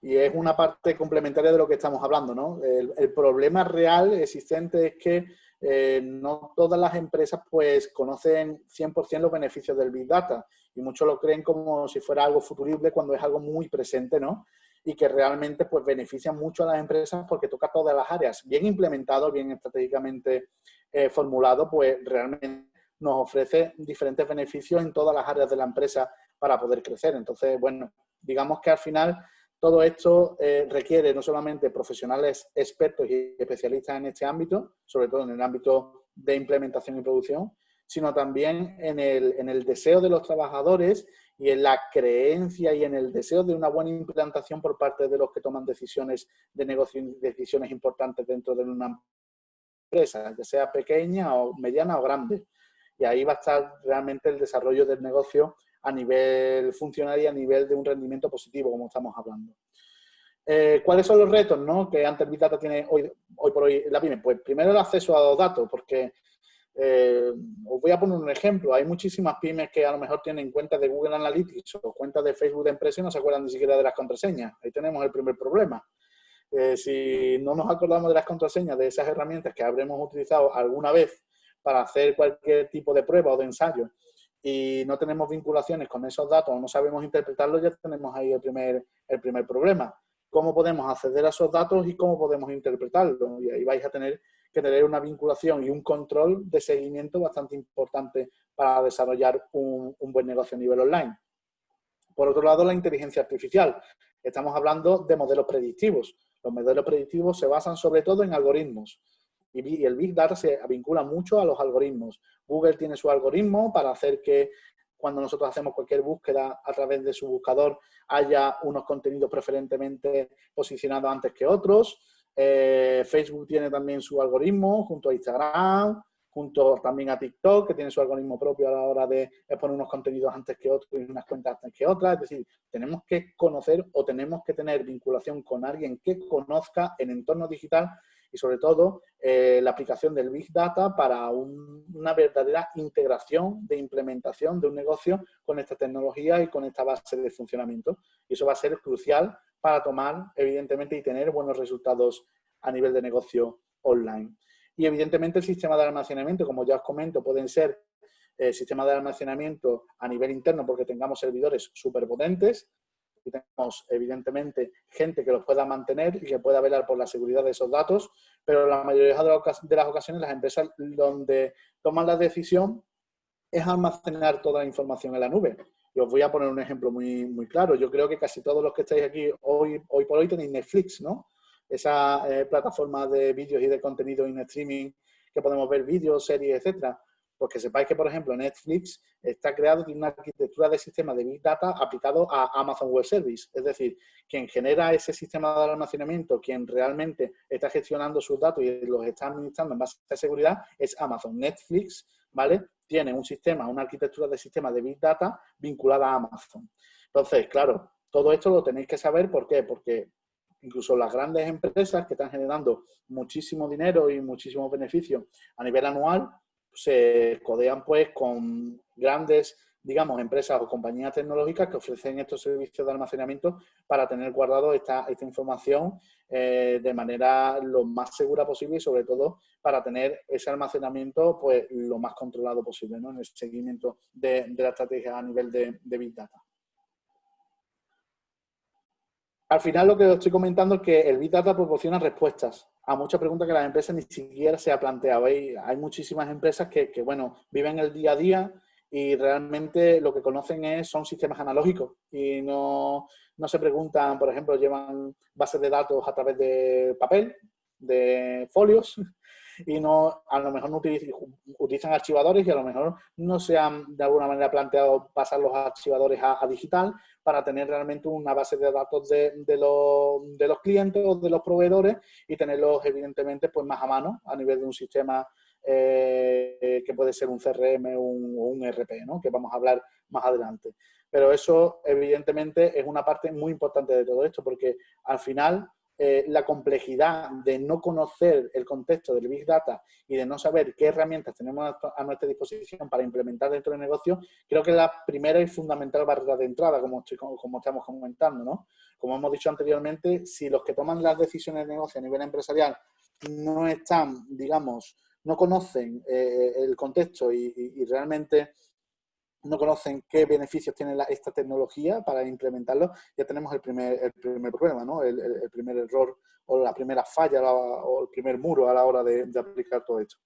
Y es una parte complementaria de lo que estamos hablando, ¿no? El, problema real existente es que eh, no todas las empresas pues conocen 100% los beneficios del Big Data y muchos lo creen como si fuera algo futurible cuando es algo muy presente, ¿no? Y que realmente pues beneficia mucho a las empresas porque toca todas las áreas. Bien implementado, bien estratégicamente eh, formulado, pues realmente nos ofrece diferentes beneficios en todas las áreas de la empresa para poder crecer. Entonces, bueno, digamos que al final todo esto eh, requiere no solamente profesionales expertos y especialistas en este ámbito, sobre todo en el ámbito de implementación y producción, sino también en el, en el deseo de los trabajadores y en la creencia y en el deseo de una buena implantación por parte de los que toman decisiones de negocio y decisiones importantes dentro de una empresa, ya sea pequeña o mediana o grande. Y ahí va a estar realmente el desarrollo del negocio a nivel funcional y a nivel de un rendimiento positivo, como estamos hablando. Eh, ¿Cuáles son los retos ¿no? que antes Big Data tiene hoy, hoy por hoy la PyME? Pues primero el acceso a los datos, porque eh, os voy a poner un ejemplo. Hay muchísimas pymes que a lo mejor tienen cuentas de Google Analytics o cuentas de Facebook de empresa y no se acuerdan ni siquiera de las contraseñas. Ahí tenemos el primer problema. Eh, si no nos acordamos de las contraseñas de esas herramientas que habremos utilizado alguna vez para hacer cualquier tipo de prueba o de ensayo y no tenemos vinculaciones con esos datos o no sabemos interpretarlos, ya tenemos ahí el primer, el primer problema. ¿Cómo podemos acceder a esos datos y cómo podemos interpretarlos? Y ahí vais a tener que tener una vinculación y un control de seguimiento bastante importante para desarrollar un, buen negocio a nivel online. Por otro lado, la inteligencia artificial. Estamos hablando de modelos predictivos. Los modelos predictivos se basan sobre todo en algoritmos. Y el Big Data se vincula mucho a los algoritmos. Google tiene su algoritmo para hacer que cuando nosotros hacemos cualquier búsqueda a través de su buscador haya unos contenidos preferentemente posicionados antes que otros. Eh, Facebook tiene también su algoritmo junto a Instagram, junto también a TikTok, que tiene su algoritmo propio a la hora de poner unos contenidos antes que otros y unas cuentas antes que otras. Es decir, tenemos que conocer o tenemos que tener vinculación con alguien que conozca el entorno digital y sobre todo eh, la aplicación del Big Data para una verdadera integración de implementación de un negocio con esta tecnología y con esta base de funcionamiento. Y eso va a ser crucial para tomar, evidentemente, y tener buenos resultados a nivel de negocio online. Y evidentemente el sistema de almacenamiento, como ya os comento, pueden ser eh, sistemas de almacenamiento a nivel interno porque tengamos servidores súper potentes y tenemos evidentemente gente que los pueda mantener y que pueda velar por la seguridad de esos datos, pero la mayoría de las ocasiones las empresas donde toman la decisión es almacenar toda la información en la nube. Y os voy a poner un ejemplo muy, muy claro. Yo creo que casi todos los que estáis aquí hoy, hoy por hoy tenéis Netflix, ¿no? Esa eh, plataforma de vídeos y de contenido en streaming que podemos ver vídeos, series, etcétera. Pues que sepáis que, por ejemplo, Netflix está creado, tiene una arquitectura de sistema de Big Data aplicado a Amazon Web Service. Es decir, quien genera ese sistema de almacenamiento, quien realmente está gestionando sus datos y los está administrando en base a seguridad, es Amazon. Netflix, ¿vale? Tiene un sistema, una arquitectura de sistema de Big Data vinculada a Amazon. Entonces, claro, todo esto lo tenéis que saber, ¿por qué? Porque incluso las grandes empresas que están generando muchísimo dinero y muchísimos beneficios a nivel anual, se codean pues con grandes, digamos, empresas o compañías tecnológicas que ofrecen estos servicios de almacenamiento para tener guardado esta, esta información eh, de manera lo más segura posible y sobre todo para tener ese almacenamiento pues lo más controlado posible ¿no? en el seguimiento de, la estrategia a nivel de, de Big Data. Al final lo que os estoy comentando es que el Big Data proporciona respuestas a muchas preguntas que las empresas ni siquiera se ha planteado. Hay, hay muchísimas empresas que, bueno, viven el día a día y realmente lo que conocen es, son sistemas analógicos y no, no se preguntan, por ejemplo, llevan bases de datos a través de papel, de folios, y no a lo mejor no utilizan, archivadores y a lo mejor no se han de alguna manera planteado pasar los archivadores a, digital para tener realmente una base de datos de, de, los, de, los, clientes o de los proveedores y tenerlos evidentemente pues más a mano a nivel de un sistema eh, que puede ser un CRM o un, un RP, ¿no? que vamos a hablar más adelante. Pero eso evidentemente es una parte muy importante de todo esto porque al final eh, la complejidad de no conocer el contexto del Big Data y de no saber qué herramientas tenemos a nuestra disposición para implementar dentro del negocio, creo que es la primera y fundamental barrera de entrada, como, como estamos comentando. ¿no? Como hemos dicho anteriormente, si los que toman las decisiones de negocio a nivel empresarial no están, digamos, no conocen eh, el contexto y realmente no conocen qué beneficios tiene esta tecnología para implementarlo, ya tenemos el primer, el primer problema, ¿no? el, primer error o la primera falla o el primer muro a la hora de, aplicar todo esto.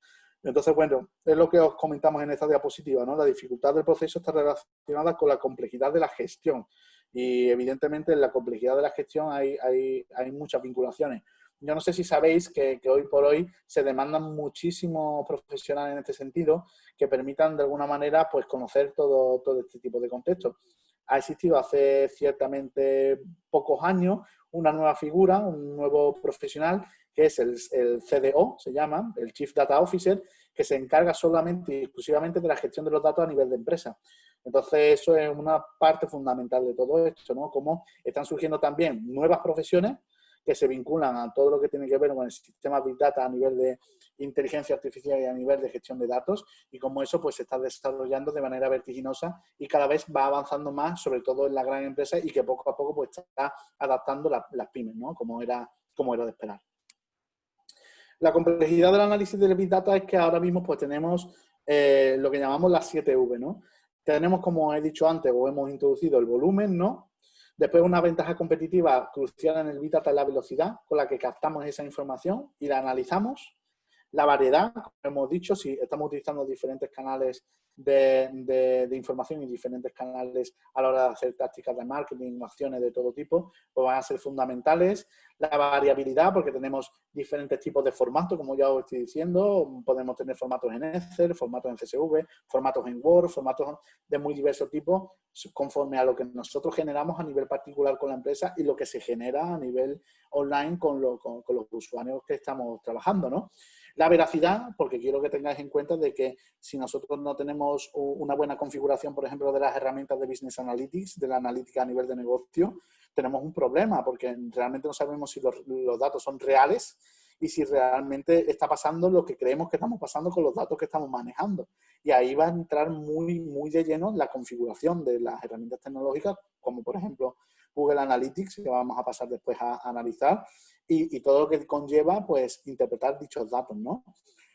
Entonces, bueno, es lo que os comentamos en esta diapositiva, ¿no? La dificultad del proceso está relacionada con la complejidad de la gestión. Y evidentemente en la complejidad de la gestión hay, hay, hay muchas vinculaciones. Yo no sé si sabéis que, hoy por hoy se demandan muchísimos profesionales en este sentido que permitan de alguna manera pues conocer todo, todo este tipo de contextos. Ha existido hace ciertamente pocos años una nueva figura, un nuevo profesional que es el, el, CDO, se llama, el Chief Data Officer, que se encarga solamente y exclusivamente de la gestión de los datos a nivel de empresa. Entonces, eso es una parte fundamental de todo esto, ¿no? Cómo están surgiendo también nuevas profesiones que se vinculan a todo lo que tiene que ver con el sistema Big Data a nivel de inteligencia artificial y a nivel de gestión de datos y cómo eso pues se está desarrollando de manera vertiginosa y cada vez va avanzando más, sobre todo en la gran empresa y que poco a poco pues está adaptando las pymes, ¿no? Como era, como era de esperar. La complejidad del análisis del Big Data es que ahora mismo pues tenemos eh, lo que llamamos las 7V, ¿no? Tenemos, como he dicho antes, o hemos introducido el volumen, ¿no? Después una ventaja competitiva crucial en el Big Data es la velocidad con la que captamos esa información y la analizamos. La variedad, como hemos dicho, si estamos utilizando diferentes canales de, información y diferentes canales a la hora de hacer tácticas de marketing, acciones de todo tipo, pues van a ser fundamentales. La variabilidad, porque tenemos diferentes tipos de formatos, como ya os estoy diciendo, podemos tener formatos en Excel, formatos en CSV, formatos en Word, formatos de muy diversos tipos, conforme a lo que nosotros generamos a nivel particular con la empresa y lo que se genera a nivel online con, con, con los usuarios que estamos trabajando, ¿no? La veracidad, porque quiero que tengáis en cuenta de que si nosotros no tenemos una buena configuración, por ejemplo, de las herramientas de Business Analytics, de la analítica a nivel de negocio, tenemos un problema porque realmente no sabemos si los, datos son reales y si realmente está pasando lo que creemos que estamos pasando con los datos que estamos manejando. Y ahí va a entrar muy, muy de lleno la configuración de las herramientas tecnológicas, como por ejemplo Google Analytics, que vamos a pasar después a analizar, y, todo lo que conlleva, pues, interpretar dichos datos, ¿no?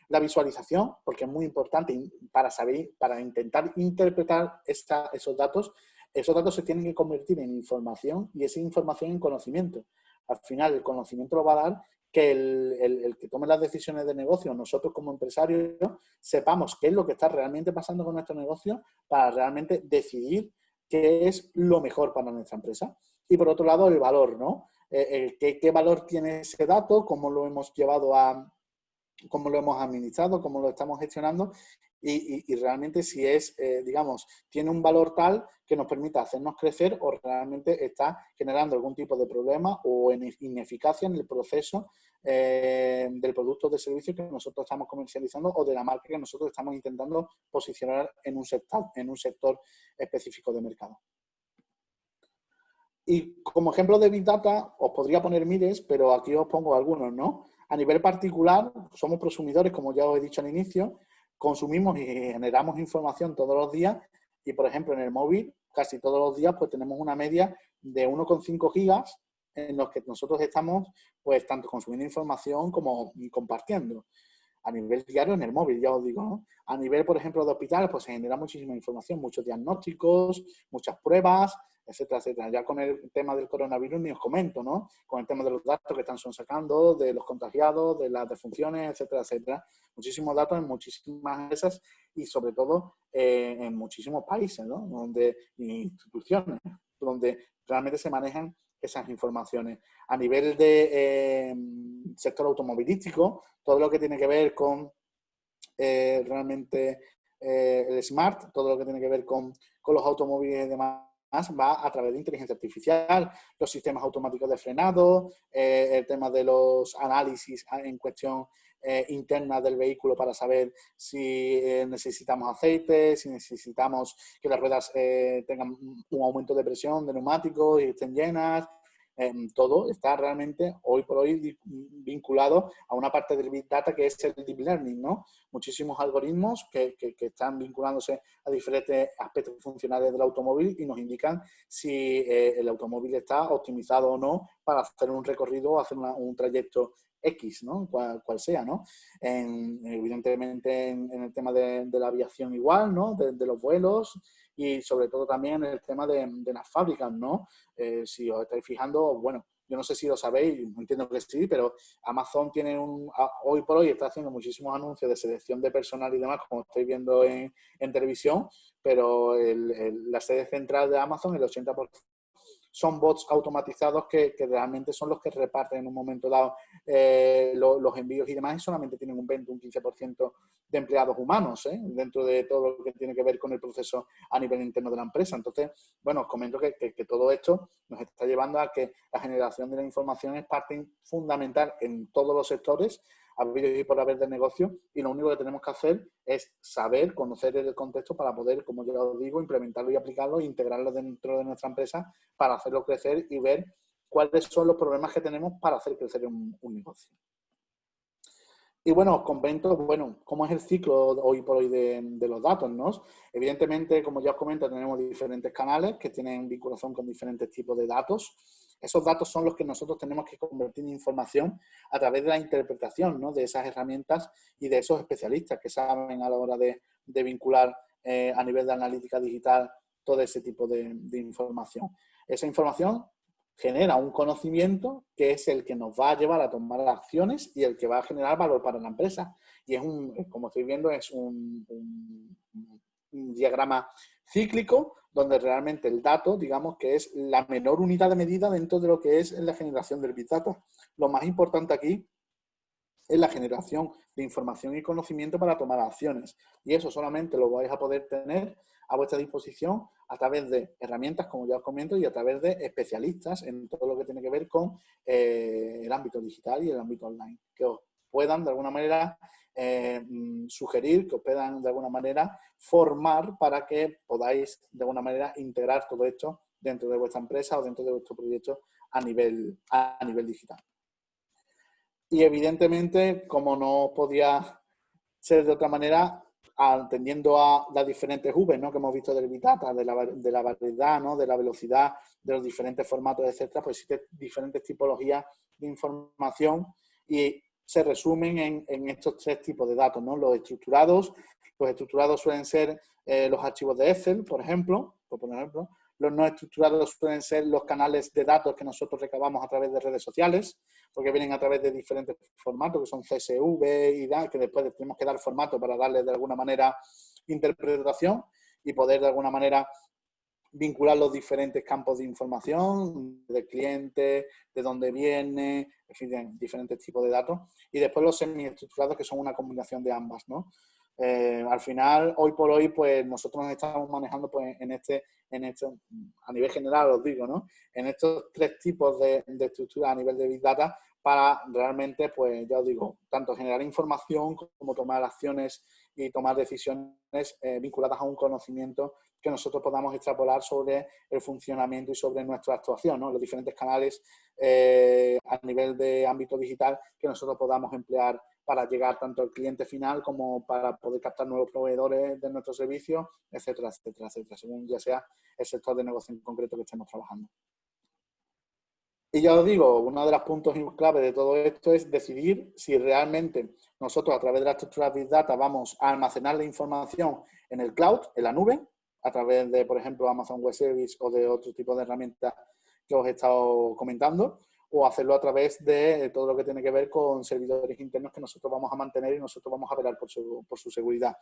La visualización, porque es muy importante para saber, para intentar interpretar esos datos, esos datos se tienen que convertir en información y esa información en conocimiento. Al final, el conocimiento lo va a dar que el, el, que tome las decisiones de negocio, nosotros como empresarios, sepamos qué es lo que está realmente pasando con nuestro negocio para realmente decidir qué es lo mejor para nuestra empresa. Y por otro lado, el valor, ¿no? Eh, eh, qué, valor tiene ese dato, cómo lo hemos llevado a, cómo lo hemos administrado, cómo lo estamos gestionando y, realmente si es, eh, digamos, tiene un valor tal que nos permita hacernos crecer o realmente está generando algún tipo de problema o ineficacia en el proceso eh, del producto o de servicio que nosotros estamos comercializando o de la marca que nosotros estamos intentando posicionar en un sector, en un sector específico de mercado. Y como ejemplo de Big Data, os podría poner miles, pero aquí os pongo algunos, ¿no? A nivel particular, somos prosumidores, como ya os he dicho al inicio, consumimos y generamos información todos los días y, por ejemplo, en el móvil, casi todos los días, pues tenemos una media de 1,5 gigas en los que nosotros estamos, pues, tanto consumiendo información como compartiendo. A nivel diario en el móvil, ya os digo, ¿no? A nivel, por ejemplo, de hospitales, pues se genera muchísima información, muchos diagnósticos, muchas pruebas, etcétera, etcétera. Ya con el tema del coronavirus ni os comento, ¿no? Con el tema de los datos que están sacando, de los contagiados, de las defunciones, etcétera, etcétera. Muchísimos datos en muchísimas empresas y sobre todo eh, en muchísimos países, ¿no? Donde, instituciones, donde realmente se manejan esas informaciones. A nivel de eh, sector automovilístico, todo lo que tiene que ver con eh, realmente el smart, todo lo que tiene que ver con, con los automóviles y demás, va a través de inteligencia artificial, los sistemas automáticos de frenado, eh, el tema de los análisis en cuestión eh, interna del vehículo para saber si eh, necesitamos aceite, si necesitamos que las ruedas tengan un aumento de presión de neumáticos y estén llenas, todo está realmente hoy por hoy vinculado a una parte del Big Data que es el Deep Learning, ¿no? Muchísimos algoritmos que, que, están vinculándose a diferentes aspectos funcionales del automóvil y nos indican si eh, el automóvil está optimizado o no para hacer un recorrido o hacer un trayecto X, ¿no? Cual, sea, ¿no? evidentemente en, el tema de, la aviación igual, ¿no? de los vuelos, y sobre todo también el tema de, las fábricas, ¿no? Eh, si os estáis fijando, bueno, yo no sé si lo sabéis, entiendo que sí, pero Amazon tiene un, hoy por hoy está haciendo muchísimos anuncios de selección de personal y demás, como estáis viendo en, televisión, pero la sede central de Amazon, el 80% son bots automatizados que, realmente son los que reparten en un momento dado eh, los envíos y demás y solamente tienen un 20, un 15% de empleados humanos ¿eh? dentro de todo lo que tiene que ver con el proceso a nivel interno de la empresa. Entonces, bueno, os comento que, que todo esto nos está llevando a que la generación de la información es parte fundamental en todos los sectores habido y por haber del negocio y lo único que tenemos que hacer es saber, conocer el contexto para poder, como yo os digo, implementarlo y aplicarlo e integrarlo dentro de nuestra empresa para hacerlo crecer y ver cuáles son los problemas que tenemos para hacer crecer un, negocio. Y bueno, os comento, bueno, cómo es el ciclo hoy por hoy de, de, los datos, ¿no? Evidentemente, como ya os comento, tenemos diferentes canales que tienen vinculación con diferentes tipos de datos. Esos datos son los que nosotros tenemos que convertir en información a través de la interpretación de esas herramientas y de esos especialistas que saben a la hora de, vincular eh, a nivel de analítica digital todo ese tipo de, información. Esa información genera un conocimiento que es el que nos va a llevar a tomar acciones y el que va a generar valor para la empresa. Y es un, como estoy viendo, es un diagrama cíclico donde realmente el dato, digamos que es la menor unidad de medida dentro de lo que es la generación del Big Data. Lo más importante aquí es la generación de información y conocimiento para tomar acciones. Y eso solamente lo vais a poder tener a vuestra disposición a través de herramientas, como ya os comento, y a través de especialistas en todo lo que tiene que ver con eh, el ámbito digital y el ámbito online, que os puedan de alguna manera eh, mm, sugerir, que os puedan de alguna manera formar para que podáis de alguna manera integrar todo esto dentro de vuestra empresa o dentro de vuestro proyecto a nivel, a nivel digital. Y evidentemente, como no podía ser de otra manera, atendiendo a las diferentes V ¿no? que hemos visto del Big Data, de la, de la variedad, ¿no? de la velocidad, de los diferentes formatos, etcétera, pues existen diferentes tipologías de información y se resumen en, estos tres tipos de datos, ¿no? Los estructurados, los estructurados suelen ser eh, los archivos de Excel, por ejemplo, por ejemplo. Los no estructurados suelen ser los canales de datos que nosotros recabamos a través de redes sociales, porque vienen a través de diferentes formatos, que son CSV y DA, que después tenemos que dar formato para darle de alguna manera interpretación y poder de alguna manera vincular los diferentes campos de información, del cliente, de dónde viene, en fin, diferentes tipos de datos. Y después los semi-estructurados, que son una combinación de ambas, ¿no? Eh, al final, hoy por hoy, pues nosotros nos estamos manejando pues, en este, en este, a nivel general os digo, ¿no? En estos tres tipos de, de estructuras a nivel de Big Data para realmente, pues ya os digo, tanto generar información como tomar acciones y tomar decisiones eh, vinculadas a un conocimiento que nosotros podamos extrapolar sobre el funcionamiento y sobre nuestra actuación, ¿no? los diferentes canales eh, a nivel de ámbito digital que nosotros podamos emplear para llegar tanto al cliente final como para poder captar nuevos proveedores de nuestro servicio, etcétera, etcétera, etcétera, según ya sea el sector de negocio en concreto que estemos trabajando. Y ya os digo, uno de los puntos clave de todo esto es decidir si realmente nosotros a través de la estructura Big Data vamos a almacenar la información en el cloud, en la nube, a través de, por ejemplo, Amazon Web Service o de otro tipo de herramientas que os he estado comentando, o hacerlo a través de todo lo que tiene que ver con servidores internos que nosotros vamos a mantener y nosotros vamos a velar por su, por su seguridad.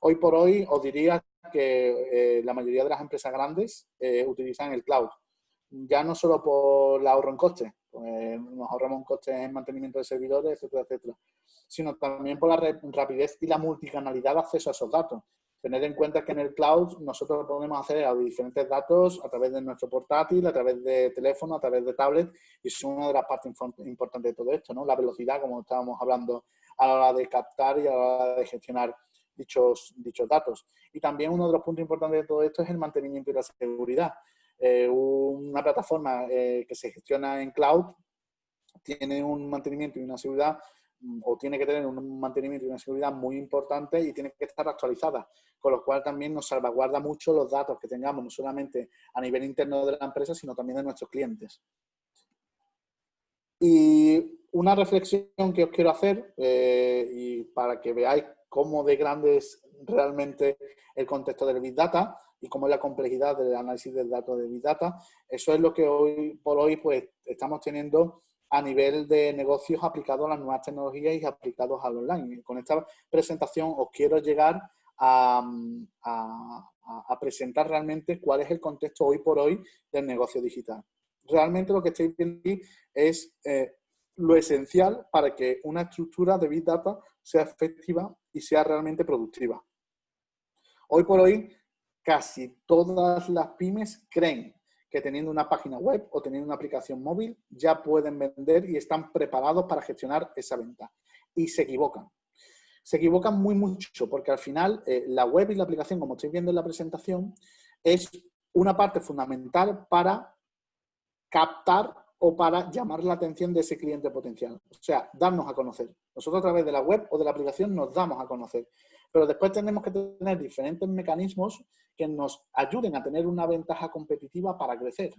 Hoy por hoy os diría que eh, la mayoría de las empresas grandes eh, utilizan el cloud ya no solo por el ahorro en costes, pues nos ahorramos costes en mantenimiento de servidores, etcétera, etcétera, sino también por la rapidez y la multicanalidad de acceso a esos datos. Tener en cuenta que en el cloud nosotros podemos hacer a diferentes datos a través de nuestro portátil, a través de teléfono, a través de tablet, y es una de las partes importantes de todo esto, ¿no? La velocidad, como estábamos hablando, a la hora de captar y a la hora de gestionar dichos, dichos datos. Y también uno de los puntos importantes de todo esto es el mantenimiento y la seguridad. Eh, una plataforma eh, que se gestiona en cloud tiene un mantenimiento y una seguridad o tiene que tener un mantenimiento y una seguridad muy importante y tiene que estar actualizada, con lo cual también nos salvaguarda mucho los datos que tengamos, no solamente a nivel interno de la empresa, sino también de nuestros clientes. Y una reflexión que os quiero hacer, eh, y para que veáis cómo de grande es realmente el contexto del Big Data, y cómo es la complejidad del análisis del dato de Big Data. Eso es lo que hoy por hoy pues, estamos teniendo a nivel de negocios aplicados a las nuevas tecnologías y aplicados al online. Con esta presentación os quiero llegar a, presentar realmente cuál es el contexto hoy por hoy del negocio digital. Realmente lo que estoy viendo aquí es eh, lo esencial para que una estructura de Big Data sea efectiva y sea realmente productiva. Hoy por hoy casi todas las pymes creen que teniendo una página web o teniendo una aplicación móvil ya pueden vender y están preparados para gestionar esa venta. Y se equivocan. Se equivocan muy mucho porque al final eh, la web y la aplicación, como estoy viendo en la presentación, es una parte fundamental para captar o para llamar la atención de ese cliente potencial. O sea, darnos a conocer. Nosotros a través de la web o de la aplicación nos damos a conocer. Pero después tenemos que tener diferentes mecanismos que nos ayuden a tener una ventaja competitiva para crecer.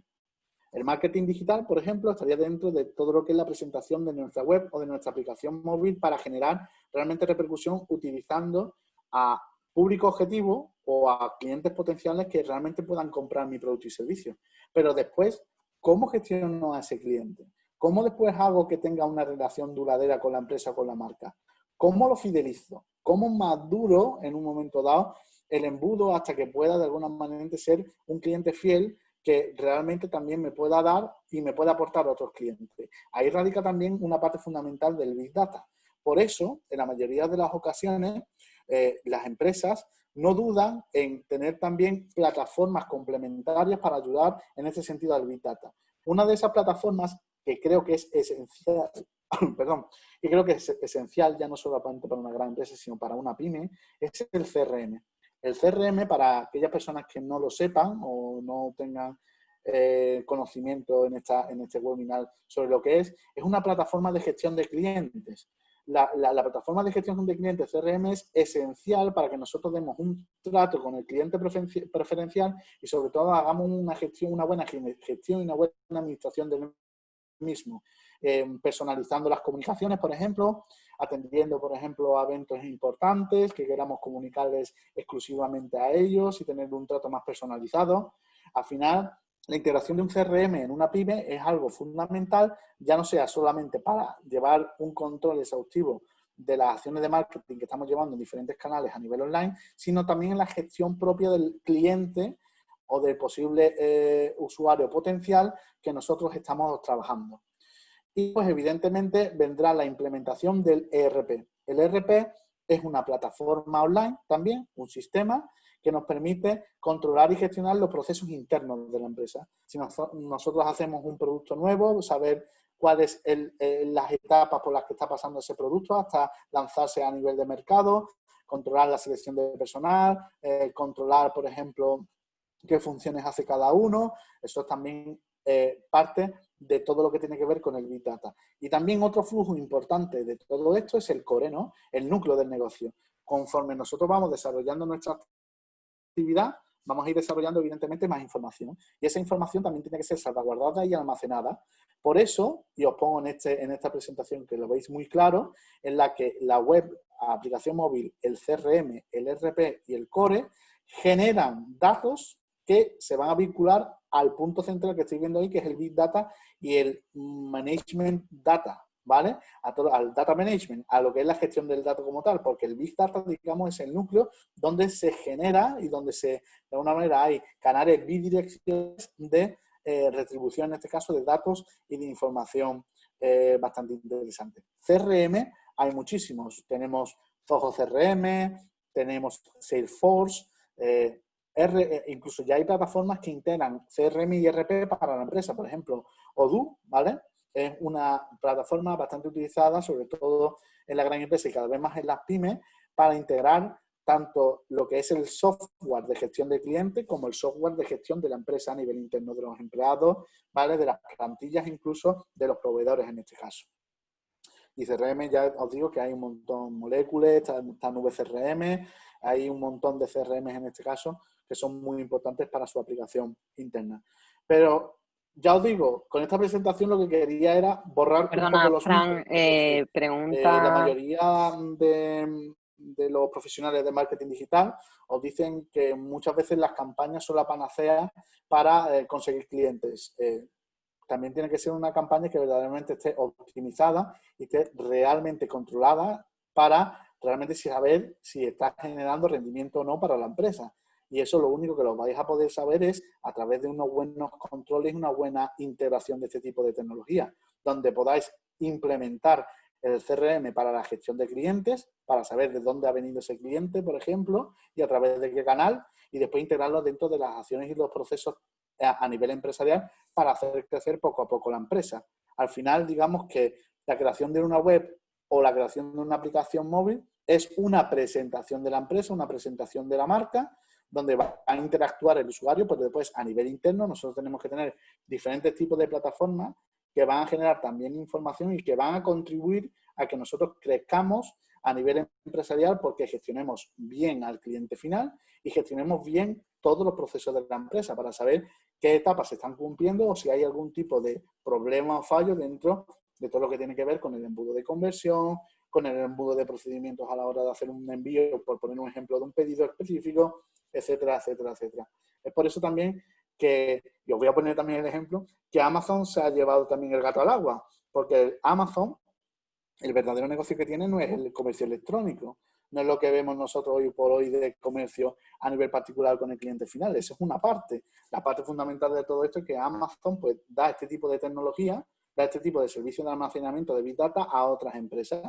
El marketing digital, por ejemplo, estaría dentro de todo lo que es la presentación de nuestra web o de nuestra aplicación móvil para generar realmente repercusión utilizando a público objetivo o a clientes potenciales que realmente puedan comprar mi producto y servicio. Pero después, ¿cómo gestiono a ese cliente? ¿Cómo después hago que tenga una relación duradera con la empresa o con la marca? ¿Cómo lo fidelizo? ¿Cómo maduro en un momento dado el embudo hasta que pueda de alguna manera ser un cliente fiel que realmente también me pueda dar y me pueda aportar a otros clientes. Ahí radica también una parte fundamental del Big Data. Por eso, en la mayoría de las ocasiones, eh, las empresas no dudan en tener también plataformas complementarias para ayudar en ese sentido al Big Data. Una de esas plataformas que creo que es esencial, perdón, y creo que es esencial ya no solamente para una gran empresa, sino para una pyme, es el CRM. El CRM, para aquellas personas que no lo sepan o no tengan eh, conocimiento en, esta, en este webinar sobre lo que es, es una plataforma de gestión de clientes. La, la, plataforma de gestión de clientes CRM es esencial para que nosotros demos un trato con el cliente preferencial y sobre todo hagamos una gestión, una buena gestión y una buena administración del mismo. Eh, personalizando las comunicaciones, por ejemplo, atendiendo, por ejemplo, a eventos importantes que queramos comunicarles exclusivamente a ellos y tener un trato más personalizado. Al final, la integración de un CRM en una pyme es algo fundamental, ya no sea solamente para llevar un control exhaustivo de las acciones de marketing que estamos llevando en diferentes canales a nivel online, sino también en la gestión propia del cliente o del posible eh, usuario potencial que nosotros estamos trabajando. Y pues evidentemente vendrá la implementación del ERP. El ERP es una plataforma online también, un sistema que nos permite controlar y gestionar los procesos internos de la empresa. Si nosotros hacemos un producto nuevo, saber cuáles son las etapas por las que está pasando ese producto hasta lanzarse a nivel de mercado, controlar la selección de personal, eh, controlar, por ejemplo, qué funciones hace cada uno. Eso es también eh, parte de todo lo que tiene que ver con el Big Data. Y también otro flujo importante de todo esto es el core, ¿no? El núcleo del negocio. Conforme nosotros vamos desarrollando nuestra actividad, vamos a ir desarrollando evidentemente más información. Y esa información también tiene que ser salvaguardada y almacenada. Por eso, y os pongo en, este, en esta presentación que lo veis muy claro, en la que la web, aplicación móvil, el CRM, el RP y el core generan datos que se van a vincular al punto central que estoy viendo ahí, que es el Big Data y el Management Data, ¿vale? Al Data Management, a lo que es la gestión del dato como tal, porque el Big Data, digamos, es el núcleo donde se genera y donde se, de alguna manera, hay canales bidireccionales de eh, retribución, en este caso, de datos y de información eh, bastante interesante. CRM, hay muchísimos. Tenemos Zoho CRM, tenemos Salesforce, eh, R, incluso ya hay plataformas que integran CRM y RP para la empresa, por ejemplo, Odoo, ¿vale? Es una plataforma bastante utilizada, sobre todo en la gran empresa y cada vez más en las pymes, para integrar tanto lo que es el software de gestión de cliente como el software de gestión de la empresa a nivel interno de los empleados, ¿vale? De las plantillas incluso de los proveedores en este caso. Y CRM ya os digo que hay un montón de moléculas, está, está CRM, hay un montón de CRM en este caso que son muy importantes para su aplicación interna. Pero ya os digo, con esta presentación lo que quería era borrar un poco los Fran, eh, pregunta... Eh, la mayoría de, los profesionales de marketing digital os dicen que muchas veces las campañas son la panacea para eh, conseguir clientes. también tiene que ser una campaña que verdaderamente esté optimizada y esté realmente controlada para realmente saber si está generando rendimiento o no para la empresa y eso lo único que lo vais a poder saber es a través de unos buenos controles y una buena integración de este tipo de tecnología, donde podáis implementar el CRM para la gestión de clientes, para saber de dónde ha venido ese cliente, por ejemplo, y a través de qué canal, y después integrarlo dentro de las acciones y los procesos a nivel empresarial para hacer crecer poco a poco la empresa. Al final, digamos que la creación de una web o la creación de una aplicación móvil es una presentación de la empresa, una presentación de la marca, donde va a interactuar el usuario, pues después a nivel interno nosotros tenemos que tener diferentes tipos de plataformas que van a generar también información y que van a contribuir a que nosotros crezcamos a nivel empresarial porque gestionemos bien al cliente final y gestionemos bien todos los procesos de la empresa para saber qué etapas se están cumpliendo o si hay algún tipo de problema o fallo dentro de todo lo que tiene que ver con el embudo de conversión, con el embudo de procedimientos a la hora de hacer un envío, por poner un ejemplo de un pedido específico, etcétera, etcétera, etcétera. Es por eso también que, y os voy a poner también el ejemplo, que Amazon se ha llevado también el gato al agua, porque Amazon, el verdadero negocio que tiene no es el comercio electrónico, no es lo que vemos nosotros hoy por hoy de comercio a nivel particular con el cliente final, eso es una parte. La parte fundamental de todo esto es que Amazon pues, da este tipo de tecnología, da este tipo de servicio de almacenamiento de Big Data a otras empresas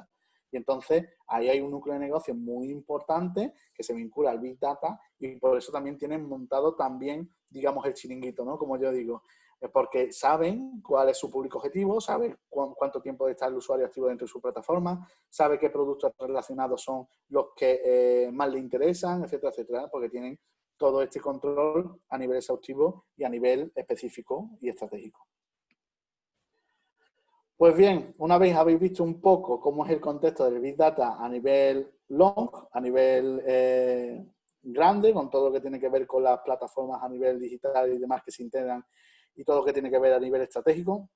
y entonces ahí hay un núcleo de negocio muy importante que se vincula al Big Data y por eso también tienen montado también, digamos, el chiringuito, ¿no? Como yo digo, porque saben cuál es su público objetivo, saben cuánto tiempo está el usuario activo dentro de su plataforma, sabe qué productos relacionados son los que eh, más le interesan, etcétera, etcétera, porque tienen todo este control a nivel exhaustivo y a nivel específico y estratégico. Pues bien, una vez habéis visto un poco cómo es el contexto del Big Data a nivel long, a nivel eh, grande, con todo lo que tiene que ver con las plataformas a nivel digital y demás que se integran y todo lo que tiene que ver a nivel estratégico,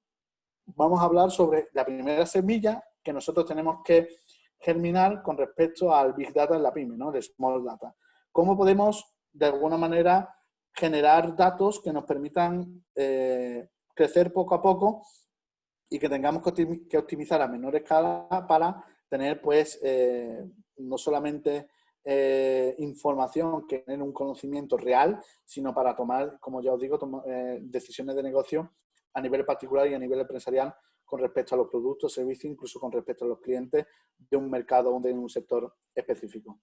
vamos a hablar sobre la primera semilla que nosotros tenemos que germinar con respecto al Big Data en la PyME, ¿no? el Small Data. ¿Cómo podemos, de alguna manera, generar datos que nos permitan eh, crecer poco a poco y que tengamos que optimizar a menor escala para tener, pues, eh, no solamente eh, información tener un conocimiento real, sino para tomar, como ya os digo, eh, decisiones de negocio a nivel particular y a nivel empresarial con respecto a los productos, servicios, incluso con respecto a los clientes de un mercado o de un sector específico.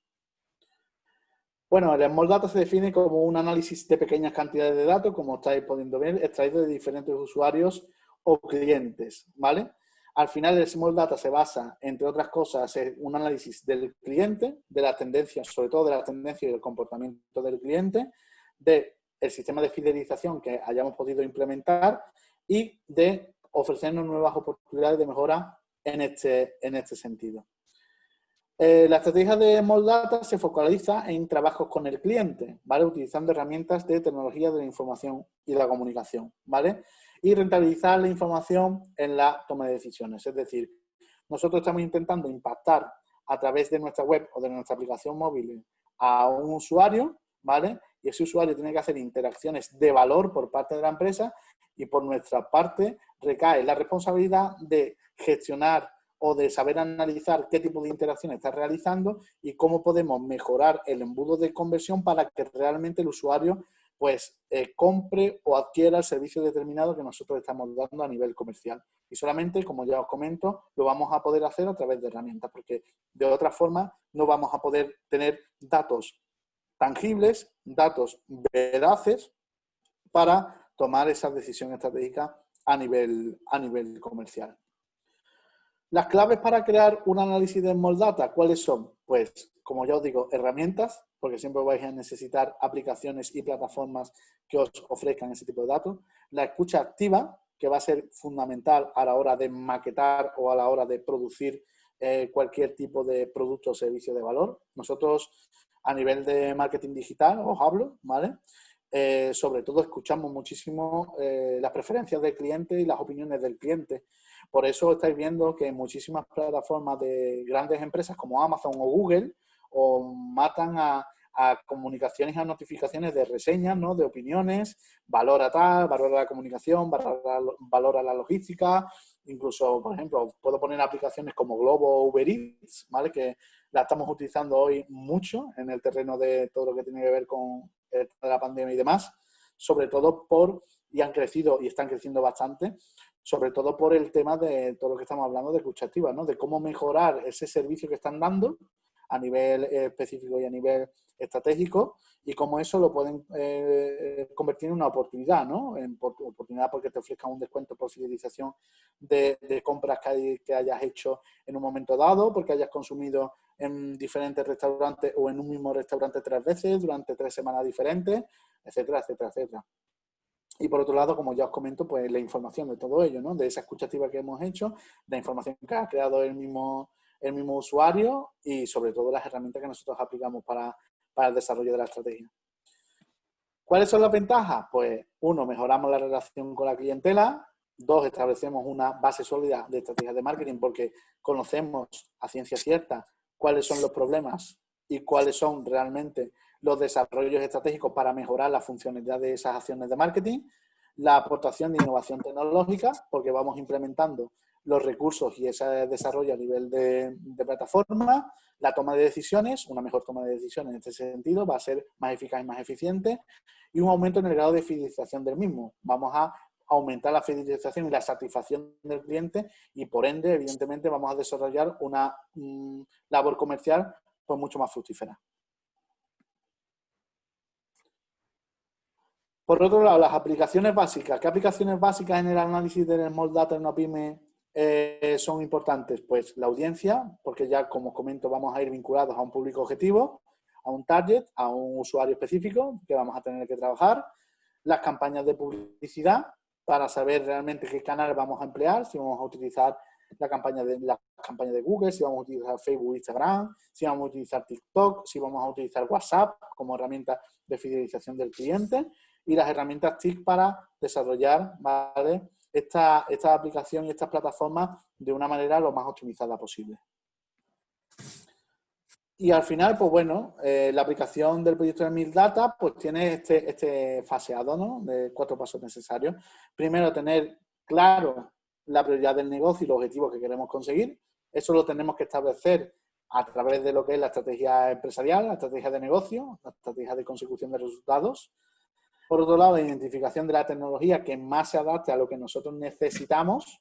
Bueno, el Small Data se define como un análisis de pequeñas cantidades de datos, como estáis pudiendo ver, extraído de diferentes usuarios o clientes, ¿vale? Al final el Small Data se basa, entre otras cosas, en un análisis del cliente, de las tendencias, sobre todo de las tendencias y del comportamiento del cliente, del sistema de fidelización que hayamos podido implementar y de ofrecernos nuevas oportunidades de mejora en este, en este sentido. Eh, la estrategia de Data se focaliza en trabajos con el cliente, ¿vale? Utilizando herramientas de tecnología de la información y la comunicación, ¿vale? Y rentabilizar la información en la toma de decisiones. Es decir, nosotros estamos intentando impactar a través de nuestra web o de nuestra aplicación móvil a un usuario, ¿vale? Y ese usuario tiene que hacer interacciones de valor por parte de la empresa y por nuestra parte recae la responsabilidad de gestionar o de saber analizar qué tipo de interacción está realizando y cómo podemos mejorar el embudo de conversión para que realmente el usuario pues eh, compre o adquiera el servicio determinado que nosotros estamos dando a nivel comercial. Y solamente, como ya os comento, lo vamos a poder hacer a través de herramientas, porque de otra forma no vamos a poder tener datos tangibles, datos veraces para tomar esa decisión estratégica a nivel, a nivel comercial. Las claves para crear un análisis de Small Data, ¿cuáles son? Pues, como ya os digo, herramientas, porque siempre vais a necesitar aplicaciones y plataformas que os ofrezcan ese tipo de datos. La escucha activa, que va a ser fundamental a la hora de maquetar o a la hora de producir eh, cualquier tipo de producto o servicio de valor. Nosotros, a nivel de marketing digital, os hablo, ¿vale? Eh, sobre todo escuchamos muchísimo eh, las preferencias del cliente y las opiniones del cliente. Por eso estáis viendo que muchísimas plataformas de grandes empresas como Amazon o Google o matan a, comunicaciones a notificaciones de reseñas, ¿no? de opiniones, valora tal, valora la comunicación, valora, la logística, incluso, por ejemplo, puedo poner aplicaciones como Globo o Uber Eats, ¿vale? que la estamos utilizando hoy mucho en el terreno de todo lo que tiene que ver con la pandemia y demás, sobre todo por, y han crecido y están creciendo bastante, sobre todo por el tema de todo lo que estamos hablando de escucha activa, ¿no? De cómo mejorar ese servicio que están dando a nivel eh, específico y a nivel estratégico y cómo eso lo pueden eh, convertir en una oportunidad, ¿no? En oportunidad porque te ofrezcan un descuento por fidelización de, compras que, que, hayas hecho en un momento dado, porque hayas consumido en diferentes restaurantes o en un mismo restaurante tres veces durante tres semanas diferentes, etcétera, etcétera, etcétera. Y por otro lado, como ya os comento, pues la información de todo ello, ¿no? De esa escucha activa que hemos hecho, la información que ha creado el mismo, el mismo usuario y sobre todo las herramientas que nosotros aplicamos para, para el desarrollo de la estrategia. ¿Cuáles son las ventajas? Pues uno, mejoramos la relación con la clientela. Dos, establecemos una base sólida de estrategias de marketing porque conocemos a ciencia cierta cuáles son los problemas y cuáles son realmente los desarrollos estratégicos para mejorar la funcionalidad de esas acciones de marketing, la aportación de innovación tecnológica, porque vamos implementando los recursos y ese desarrollo a nivel de, plataforma, la toma de decisiones, una mejor toma de decisiones en este sentido va a ser más eficaz y más eficiente, y un aumento en el grado de fidelización del mismo. Vamos a aumentar la fidelización y la satisfacción del cliente y por ende, evidentemente, vamos a desarrollar una mm, labor comercial pues, mucho más fructífera. Por otro lado, las aplicaciones básicas. ¿Qué aplicaciones básicas en el análisis del Small Data en una pyme eh, son importantes? Pues la audiencia, porque ya como comento vamos a ir vinculados a un público objetivo, a un target, a un usuario específico que vamos a tener que trabajar. Las campañas de publicidad para saber realmente qué canal vamos a emplear, si vamos a utilizar la campaña de, la campaña de Google, si vamos a utilizar Facebook, Instagram, si vamos a utilizar TikTok, si vamos a utilizar WhatsApp como herramienta de fidelización del cliente y las herramientas TIC para desarrollar ¿vale? Esta, esta aplicación y estas plataformas de una manera lo más optimizada posible. Y al final, pues bueno, eh, la aplicación del proyecto de Mil Data pues tiene este, este faseado, ¿no? De cuatro pasos necesarios. Primero, tener claro la prioridad del negocio y los objetivos que queremos conseguir. Eso lo tenemos que establecer a través de lo que es la estrategia empresarial, la estrategia de negocio, la estrategia de consecución de resultados. Por otro lado, la identificación de la tecnología que más se adapte a lo que nosotros necesitamos,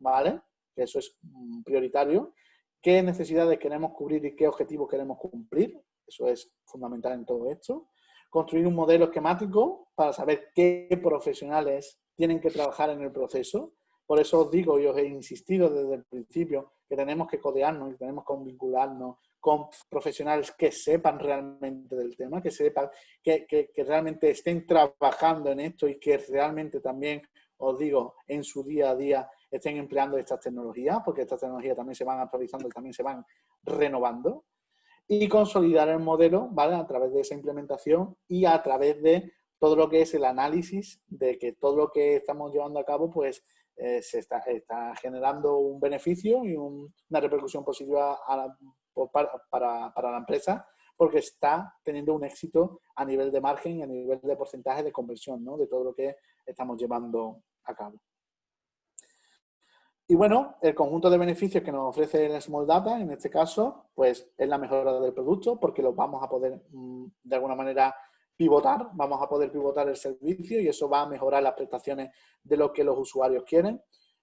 ¿vale? Eso es mm, prioritario. ¿Qué necesidades queremos cubrir y qué objetivos queremos cumplir? Eso es fundamental en todo esto. Construir un modelo esquemático para saber qué profesionales tienen que trabajar en el proceso. Por eso os digo y os he insistido desde el principio que tenemos que codearnos y tenemos que vincularnos con profesionales que sepan realmente del tema, que sepan, que, que, realmente estén trabajando en esto y que realmente también, os digo, en su día a día estén empleando estas tecnologías, porque estas tecnologías también se van actualizando y también se van renovando, y consolidar el modelo, ¿vale? A través de esa implementación y a través de todo lo que es el análisis de que todo lo que estamos llevando a cabo, pues, eh, se está, está, generando un beneficio y una repercusión positiva a la, para, la empresa porque está teniendo un éxito a nivel de margen y a nivel de porcentaje de conversión ¿no? de todo lo que estamos llevando a cabo. Y bueno, el conjunto de beneficios que nos ofrece el Small Data, en este caso, pues es la mejora del producto porque lo vamos a poder mm, de alguna manera pivotar, vamos a poder pivotar el servicio y eso va a mejorar las prestaciones de lo que los usuarios quieren.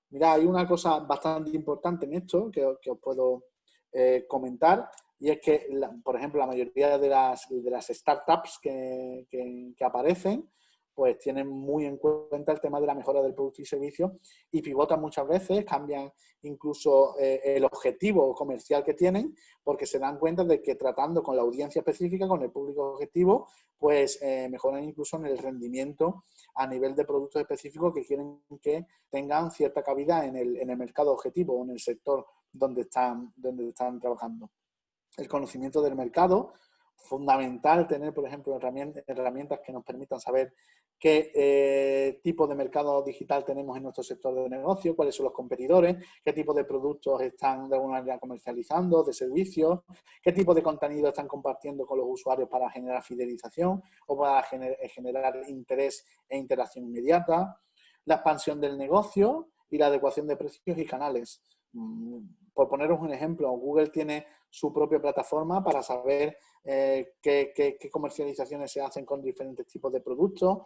Mira, hay una cosa bastante importante en esto que, que os puedo eh, comentar y es que, por ejemplo, la mayoría de las, de las startups que, que, aparecen pues tienen muy en cuenta el tema de la mejora del producto y servicio y pivotan muchas veces, cambian incluso eh, el objetivo comercial que tienen porque se dan cuenta de que tratando con la audiencia específica, con el público objetivo, pues eh, mejoran incluso en el rendimiento a nivel de productos específicos que quieren que tengan cierta cabida en el, en el mercado objetivo o en el sector donde están, donde están trabajando. El conocimiento del mercado, fundamental tener, por ejemplo, herramientas, que nos permitan saber qué eh, tipo de mercado digital tenemos en nuestro sector de negocio, cuáles son los competidores, qué tipo de productos están de alguna manera comercializando, de servicios, qué tipo de contenido están compartiendo con los usuarios para generar fidelización o para generar interés e interacción inmediata, la expansión del negocio y la adecuación de precios y canales. Mm, por poneros un ejemplo, Google tiene su propia plataforma para saber eh, qué, comercializaciones se hacen con diferentes tipos de productos.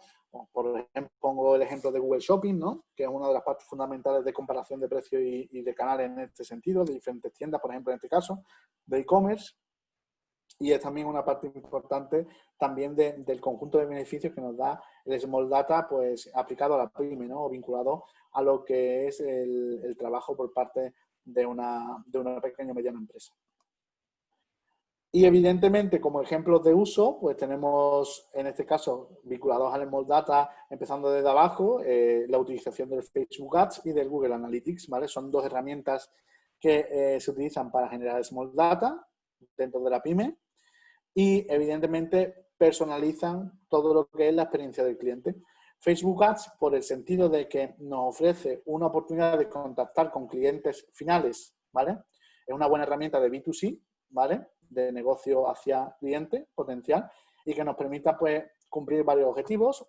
por ejemplo, pongo el ejemplo de Google Shopping, ¿no? que es una de las partes fundamentales de comparación de precios y, de canales en este sentido, de diferentes tiendas, por ejemplo, en este caso, de e-commerce. Y es también una parte importante también del conjunto de beneficios que nos da el Small Data pues, aplicado a la PYME ¿no? o vinculado a lo que es el, trabajo por parte de una, de una pequeña o mediana empresa. Y evidentemente, como ejemplos de uso, pues tenemos, en este caso, vinculados al Small Data, empezando desde abajo, eh, la utilización del Facebook Ads y del Google Analytics, ¿vale? Son dos herramientas que eh, se utilizan para generar Small Data dentro de la PyME y, evidentemente, personalizan todo lo que es la experiencia del cliente. Facebook Ads por el sentido de que nos ofrece una oportunidad de contactar con clientes finales, ¿vale? Es una buena herramienta de B2C, ¿vale? De negocio hacia cliente potencial y que nos permita, pues, cumplir varios objetivos,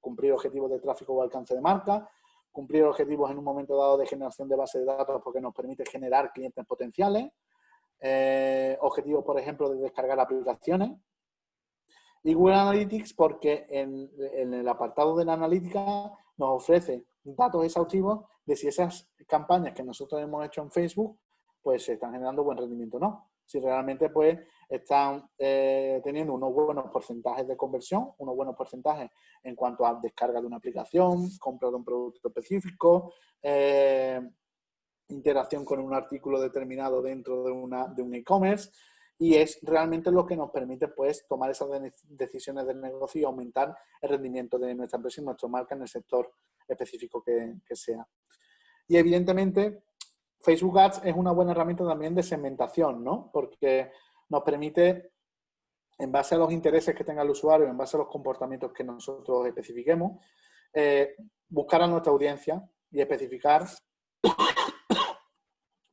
cumplir objetivos de tráfico o alcance de marca, cumplir objetivos en un momento dado de generación de base de datos porque nos permite generar clientes potenciales, eh, objetivos, por ejemplo, de descargar aplicaciones, y Google Analytics porque en, el apartado de la analítica nos ofrece datos exhaustivos de si esas campañas que nosotros hemos hecho en Facebook pues se están generando buen rendimiento o no. Si realmente pues están eh, teniendo unos buenos porcentajes de conversión, unos buenos porcentajes en cuanto a descarga de una aplicación, compra de un producto específico, eh, interacción con un artículo determinado dentro de, una, de un e-commerce, y es realmente lo que nos permite pues tomar esas decisiones del negocio y aumentar el rendimiento de nuestra empresa y nuestra marca en el sector específico que, sea. Y evidentemente Facebook Ads es una buena herramienta también de segmentación, ¿no? Porque nos permite, en base a los intereses que tenga el usuario, en base a los comportamientos que nosotros especifiquemos, eh, buscar a nuestra audiencia y especificar,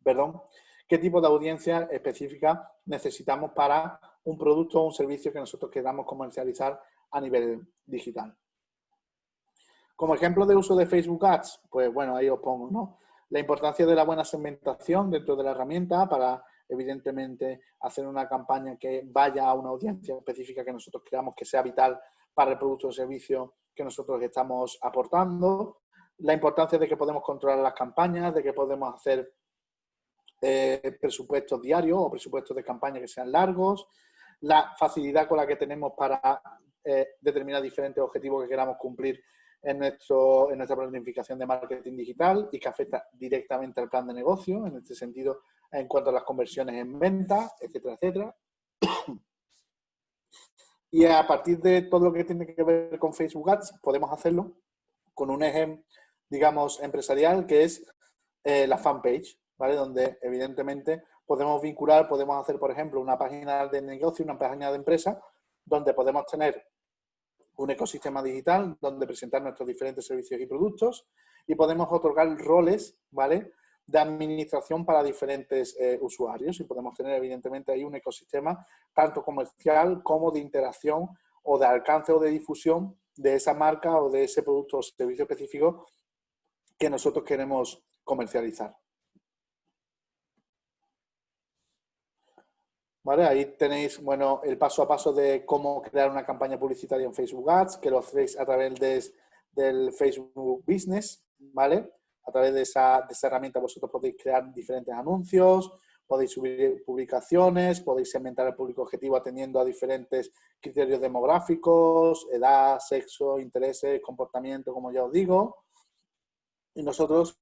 perdón, qué tipo de audiencia específica necesitamos para un producto o un servicio que nosotros queramos comercializar a nivel digital. Como ejemplo de uso de Facebook Ads, pues bueno, ahí os pongo, ¿no? La importancia de la buena segmentación dentro de la herramienta para, evidentemente, hacer una campaña que vaya a una audiencia específica que nosotros creamos que sea vital para el producto o servicio que nosotros estamos aportando. la importancia de que podemos controlar las campañas, de que podemos hacer eh, presupuestos diarios o presupuestos de campaña que sean largos, la facilidad con la que tenemos para eh, determinar diferentes objetivos que queramos cumplir en, nuestro, en nuestra planificación de marketing digital y que afecta directamente al plan de negocio, en este sentido, en cuanto a las conversiones en venta, etcétera, etcétera. Y a partir de todo lo que tiene que ver con Facebook Ads, podemos hacerlo con un eje, digamos, empresarial, que es eh, la fanpage, ¿vale? Donde, evidentemente, podemos vincular, podemos hacer, por ejemplo, una página de negocio, una página de empresa, donde podemos tener un ecosistema digital donde presentar nuestros diferentes servicios y productos y podemos otorgar roles, ¿vale? de administración para diferentes eh, usuarios y podemos tener evidentemente ahí un ecosistema tanto comercial como de interacción o de alcance o de difusión de esa marca o de ese producto o servicio específico que nosotros queremos comercializar. ¿Vale? Ahí tenéis bueno, el paso a paso de cómo crear una campaña publicitaria en Facebook Ads, que lo hacéis a través de, del Facebook Business, ¿vale? A través de esa, herramienta vosotros podéis crear diferentes anuncios, podéis subir publicaciones, podéis segmentar el público objetivo atendiendo a diferentes criterios demográficos, edad, sexo, intereses, comportamiento, como ya os digo. Y nosotros,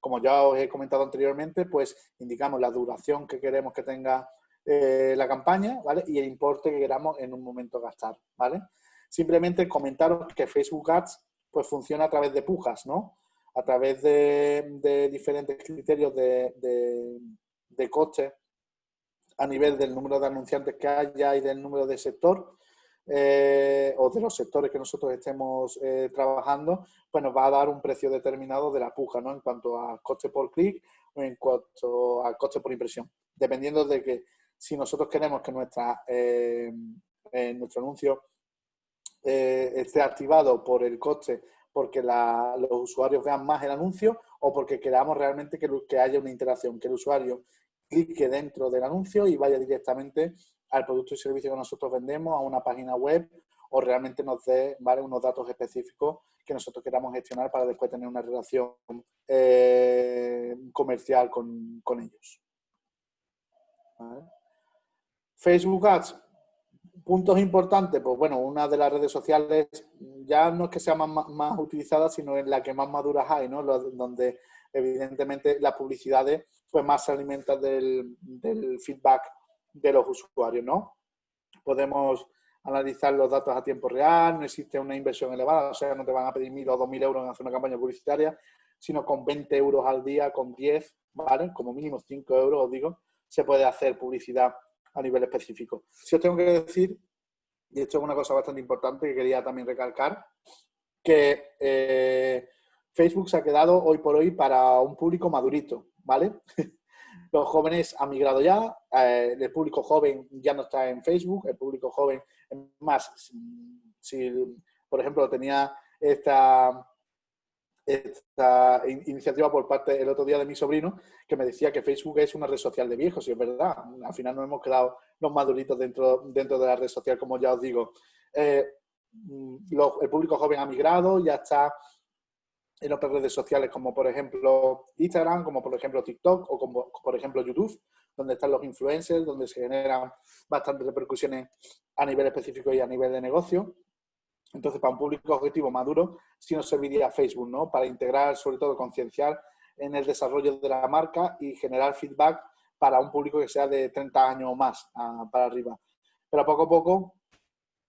como ya os he comentado anteriormente, pues indicamos la duración que queremos que tenga eh, la campaña, ¿vale? Y el importe que queramos en un momento gastar, ¿vale? Simplemente comentaros que Facebook Ads pues funciona a través de pujas, ¿no? a través de, diferentes criterios de, de, coste a nivel del número de anunciantes que haya y del número de sector eh, o de los sectores que nosotros estemos eh, trabajando, pues nos va a dar un precio determinado de la puja, ¿no? En cuanto a coste por clic o en cuanto a coste por impresión. Dependiendo de que si nosotros queremos que nuestra, eh, nuestro anuncio esté activado por el coste porque los usuarios vean más el anuncio o porque queramos realmente que, que haya una interacción, que el usuario clique dentro del anuncio y vaya directamente al producto y servicio que nosotros vendemos, a una página web o realmente nos dé ¿vale? unos datos específicos que nosotros queramos gestionar para después tener una relación eh, comercial con, ellos. Facebook Ads, puntos importantes, pues bueno, una de las redes sociales ya no es que sea más, utilizada, sino en la que más maduras hay, ¿no? donde evidentemente las publicidades pues más se alimentan del, feedback de los usuarios, ¿no? Podemos analizar los datos a tiempo real, no existe una inversión elevada, o sea, no te van a pedir mil o dos mil euros en hacer una campaña publicitaria, sino con 20 euros al día, con 10, ¿vale? Como mínimo 5 euros, os digo, se puede hacer publicidad a nivel específico. Si os tengo que decir, y esto es una cosa bastante importante que quería también recalcar, que eh, Facebook se ha quedado hoy por hoy para un público madurito, ¿vale? Los jóvenes han migrado ya, eh, el público joven ya no está en Facebook, el público joven, más, si por ejemplo tenía esta esta iniciativa por parte el otro día de mi sobrino que me decía que Facebook es una red social de viejos y es verdad, al final nos hemos quedado los maduritos dentro, dentro de la red social, como ya os digo. Eh, mm, el público joven ha migrado, ya está en otras redes sociales como por ejemplo Instagram, como por ejemplo TikTok o como por ejemplo YouTube, donde están los influencers, donde se generan bastantes repercusiones a nivel específico y a nivel de negocio. Entonces, para un público objetivo maduro, sí nos serviría Facebook, ¿no? Para integrar, sobre todo, concienciar en el desarrollo de la marca y generar feedback para un público que sea de 30 años o más ah, para arriba. Pero poco a poco,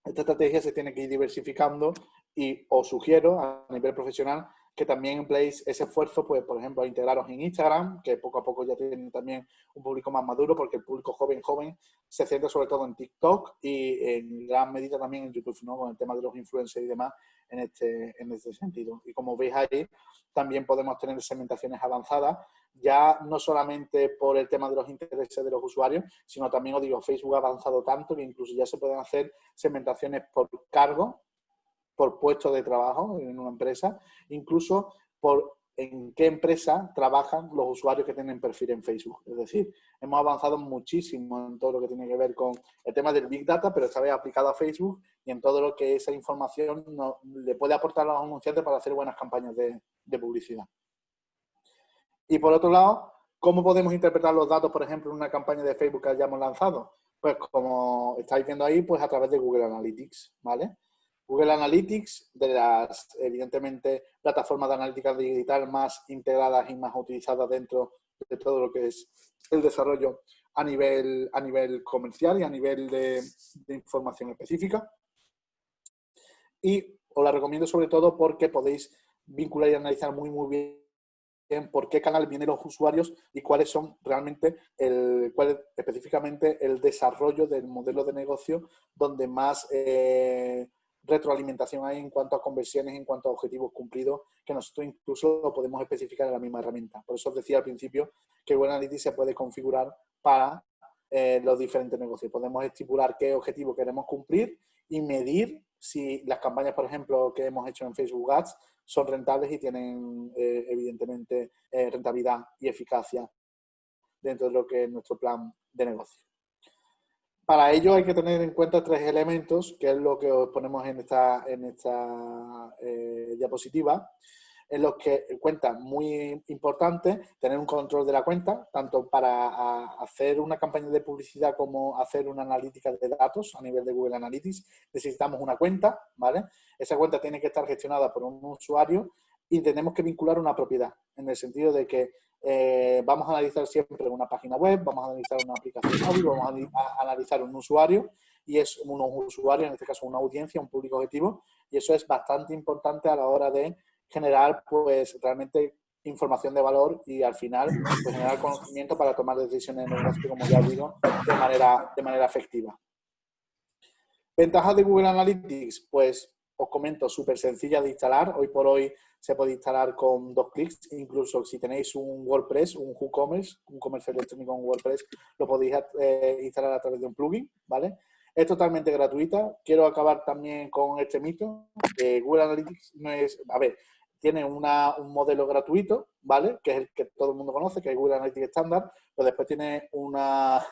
esta estrategia se tiene que ir diversificando y os sugiero a nivel profesional que también empleéis ese esfuerzo, pues, por ejemplo, a integraros en Instagram, que poco a poco ya tienen también un público más maduro, porque el público joven, joven, se centra sobre todo en TikTok y en gran medida también en YouTube, ¿no? Con el tema de los influencers y demás en este, en este sentido. Y como veis ahí, también podemos tener segmentaciones avanzadas, ya no solamente por el tema de los intereses de los usuarios, sino también, os digo, Facebook ha avanzado tanto que incluso ya se pueden hacer segmentaciones por cargo, por puesto de trabajo en una empresa, incluso por en qué empresa trabajan los usuarios que tienen perfil en Facebook. Es decir, hemos avanzado muchísimo en todo lo que tiene que ver con el tema del Big Data, pero esta vez aplicado a Facebook y en todo lo que esa información le puede aportar a los anunciantes para hacer buenas campañas de, de publicidad. Y por otro lado, ¿cómo podemos interpretar los datos, por ejemplo, en una campaña de Facebook que hayamos lanzado? Pues como estáis viendo ahí, pues a través de Google Analytics, ¿vale? Google Analytics, de las, evidentemente, plataformas de analítica digital más integradas y más utilizadas dentro de todo lo que es el desarrollo a nivel, a nivel comercial y a nivel de, información específica. Y os la recomiendo sobre todo porque podéis vincular y analizar muy, muy bien por qué canal vienen los usuarios y cuáles son realmente, el, cuál específicamente el desarrollo del modelo de negocio donde más eh, retroalimentación hay en cuanto a conversiones, en cuanto a objetivos cumplidos, que nosotros incluso lo podemos especificar en la misma herramienta. Por eso os decía al principio que Google Analytics se puede configurar para eh, los diferentes negocios. Podemos estipular qué objetivo queremos cumplir y medir si las campañas, por ejemplo, que hemos hecho en Facebook Ads son rentables y tienen, eh, evidentemente, eh, rentabilidad y eficacia dentro de lo que es nuestro plan de negocio. Para ello hay que tener en cuenta tres elementos, que es lo que os ponemos en esta, en esta eh, diapositiva, en los que cuenta muy importante tener un control de la cuenta, tanto para hacer una campaña de publicidad como hacer una analítica de datos a nivel de Google Analytics. Necesitamos una cuenta, ¿vale? Esa cuenta tiene que estar gestionada por un usuario y tenemos que vincular una propiedad, en el sentido de que eh, vamos a analizar siempre una página web, vamos a analizar una aplicación móvil, vamos a analizar un usuario y es un usuario, en este caso una audiencia, un público objetivo y eso es bastante importante a la hora de generar pues realmente información de valor y al final pues, generar conocimiento para tomar decisiones en negocio, como ya digo, de manera, de manera efectiva. ¿Ventajas de Google Analytics? Pues os comento, súper sencilla de instalar. Hoy por hoy se puede instalar con dos clics. Incluso si tenéis un WordPress, un WooCommerce, un comercio electrónico en WordPress, lo podéis eh, instalar a través de un plugin, ¿vale? Es totalmente gratuita. Quiero acabar también con este mito. Google Analytics no es... A ver, tiene un modelo gratuito, ¿vale? Que es el que todo el mundo conoce, que es Google Analytics Standard, pero después tiene una,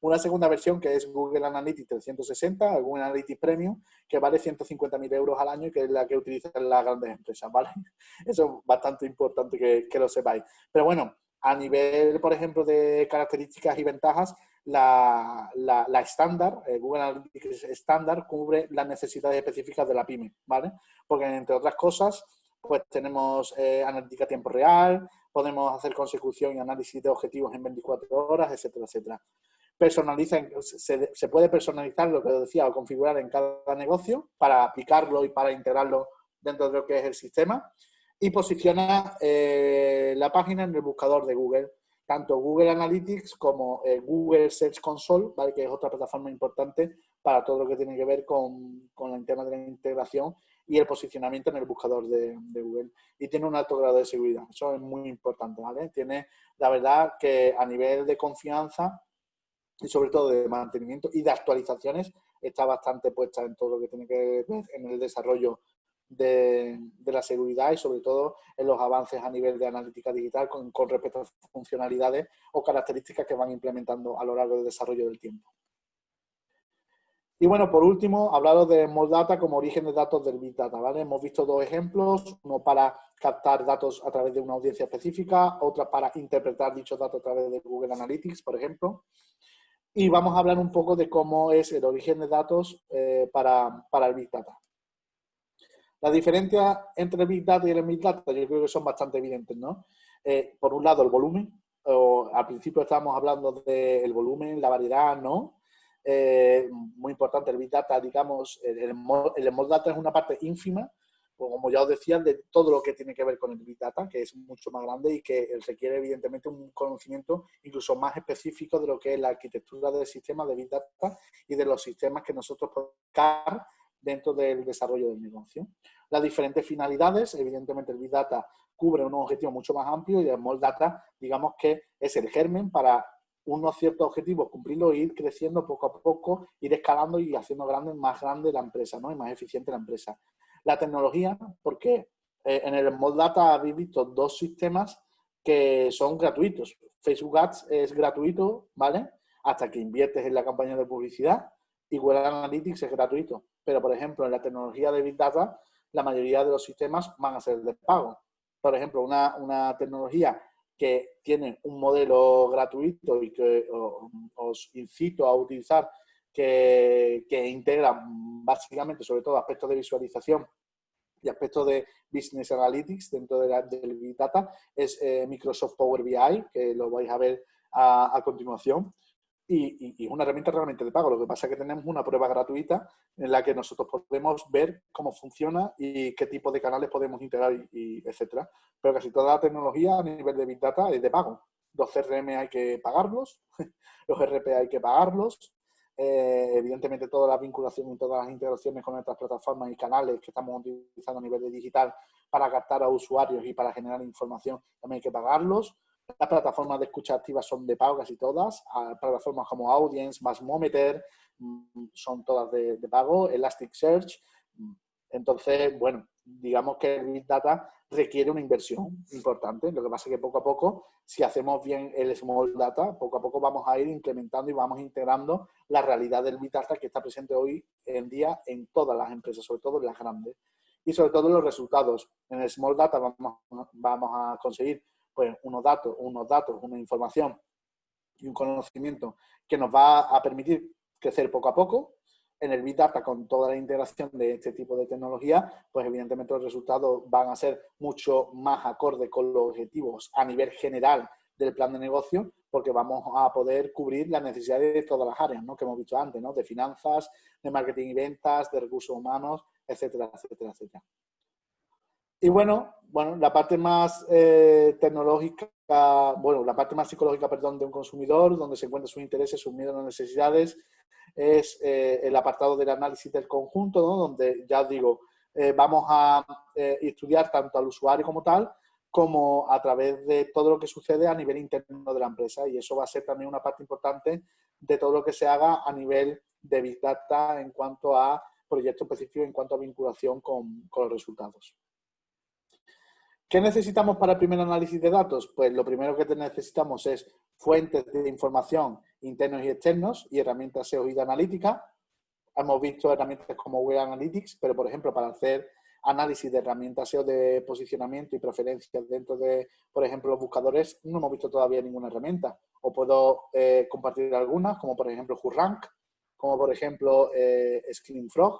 una segunda versión que es Google Analytics 360, Google Analytics Premium, que vale 150.000 euros al año, que es la que utilizan las grandes empresas, ¿vale? Eso es bastante importante que, lo sepáis. Pero bueno, a nivel, por ejemplo, de características y ventajas, la, estándar, eh, Google Analytics estándar, cubre las necesidades específicas de la pyme, ¿vale? Porque, entre otras cosas, pues tenemos eh, analítica a tiempo real, podemos hacer consecución y análisis de objetivos en 24 horas, etcétera, etcétera personaliza, se, puede personalizar lo que decía o configurar en cada negocio para aplicarlo y para integrarlo dentro de lo que es el sistema y posiciona eh, la página en el buscador de Google, tanto Google Analytics como eh, Google Search Console, ¿vale? que es otra plataforma importante para todo lo que tiene que ver con, con el tema de la integración y el posicionamiento en el buscador de, de, Google. Y tiene un alto grado de seguridad, eso es muy importante. ¿vale? Tiene, la verdad, que a nivel de confianza y sobre todo de mantenimiento y de actualizaciones está bastante puesta en todo lo que tiene que ver en el desarrollo de, la seguridad y sobre todo en los avances a nivel de analítica digital con, respecto a funcionalidades o características que van implementando a lo largo del desarrollo del tiempo. Y bueno, por último, hablaros de Small Data como origen de datos del Big Data, ¿vale? Hemos visto dos ejemplos, uno para captar datos a través de una audiencia específica, otra para interpretar dichos datos a través de Google Analytics, por ejemplo y vamos a hablar un poco de cómo es el origen de datos eh, para, el Big Data. La diferencia entre el Big Data y el Big Data yo creo que son bastante evidentes, ¿no? Eh, por un lado, el volumen. O, al principio estábamos hablando del volumen, la variedad, ¿no? Eh, muy importante, el Big Data, digamos, el, el, el Small Data es una parte ínfima pues, como ya os decía, de todo lo que tiene que ver con el Big Data, que es mucho más grande y que requiere evidentemente un conocimiento incluso más específico de lo que es la arquitectura del sistema de Big Data y de los sistemas que nosotros podemos dentro del desarrollo del negocio. Las diferentes finalidades, evidentemente el Big Data cubre unos objetivos mucho más amplios y el Small Data, digamos que es el germen para unos ciertos objetivos, cumplirlos e ir creciendo poco a poco, ir escalando y haciendo más grande la empresa, ¿no? Y más eficiente la empresa. La tecnología, porque eh, en el Small Data habéis visto dos sistemas que son gratuitos. Facebook Ads es gratuito, ¿vale? Hasta que inviertes en la campaña de publicidad y Google Analytics es gratuito. Pero, por ejemplo, en la tecnología de Big Data, la mayoría de los sistemas van a ser de pago. Por ejemplo, una, tecnología que tiene un modelo gratuito y que os incito a utilizar, que, que integra básicamente, sobre todo, aspectos de visualización y aspectos de Business Analytics dentro de la, del Big Data, es eh, Microsoft Power BI, que lo vais a ver a continuación y, y, una herramienta realmente de pago. Lo que pasa es que tenemos una prueba gratuita en la que nosotros podemos ver cómo funciona y qué tipo de canales podemos integrar, y, etcétera. Pero casi toda la tecnología a nivel de Big Data es de pago. Los CRM hay que pagarlos, los RP hay que pagarlos, eh, evidentemente toda la vinculación y todas las integraciones con otras plataformas y canales que estamos utilizando a nivel de digital para captar a usuarios y para generar información también hay que pagarlos. Las plataformas de escucha activa son de pago casi todas. Plataformas como Audience, Masmometer, mm, son todas de, pago. Elasticsearch. Mm, entonces, bueno, digamos que el Big Data requiere una inversión importante. Lo que pasa es que poco a poco, si hacemos bien el Small Data, poco a poco vamos a ir implementando y vamos integrando la realidad del Big Data que está presente hoy en día en todas las empresas, sobre todo en las grandes. Y sobre todo los resultados. En el Small Data vamos, vamos a conseguir pues unos datos, unos datos, una información y un conocimiento que nos va a permitir crecer poco a poco. En el Big Data, con toda la integración de este tipo de tecnología, pues evidentemente los resultados van a ser mucho más acordes con los objetivos a nivel general del plan de negocio, porque vamos a poder cubrir las necesidades de todas las áreas ¿no? que hemos visto antes, ¿no? de finanzas, de marketing y ventas, de recursos humanos, etcétera, etcétera, etcétera. Y bueno, bueno, la parte más eh, tecnológica, bueno, la parte más psicológica, perdón, de un consumidor, donde se encuentran sus intereses, sus miedos, las necesidades, es eh, el apartado del análisis del conjunto, ¿no? donde ya digo, eh, vamos a estudiar tanto al usuario como tal, como a través de todo lo que sucede a nivel interno de la empresa. Y eso va a ser también una parte importante de todo lo que se haga a nivel de Big Data en cuanto a proyectos específicos, en cuanto a vinculación con los resultados. ¿Qué necesitamos para el primer análisis de datos? Pues lo primero que necesitamos es fuentes de información internos y externos y herramientas SEO y de analítica. Hemos visto herramientas como Web Analytics, pero por ejemplo para hacer análisis de herramientas SEO de posicionamiento y preferencias dentro de, por ejemplo, los buscadores, no hemos visto todavía ninguna herramienta. O puedo eh, compartir algunas, como por ejemplo WhoRank, como por ejemplo eh, Frog,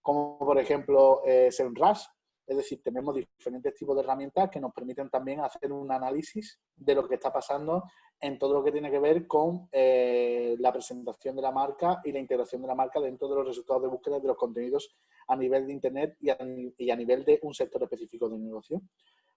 como por ejemplo eh, SEMrush, es decir, tenemos diferentes tipos de herramientas que nos permiten también hacer un análisis de lo que está pasando en todo lo que tiene que ver con eh, la presentación de la marca y la integración de la marca dentro de los resultados de búsqueda de los contenidos a nivel de Internet y a, nivel de un sector específico de negocio.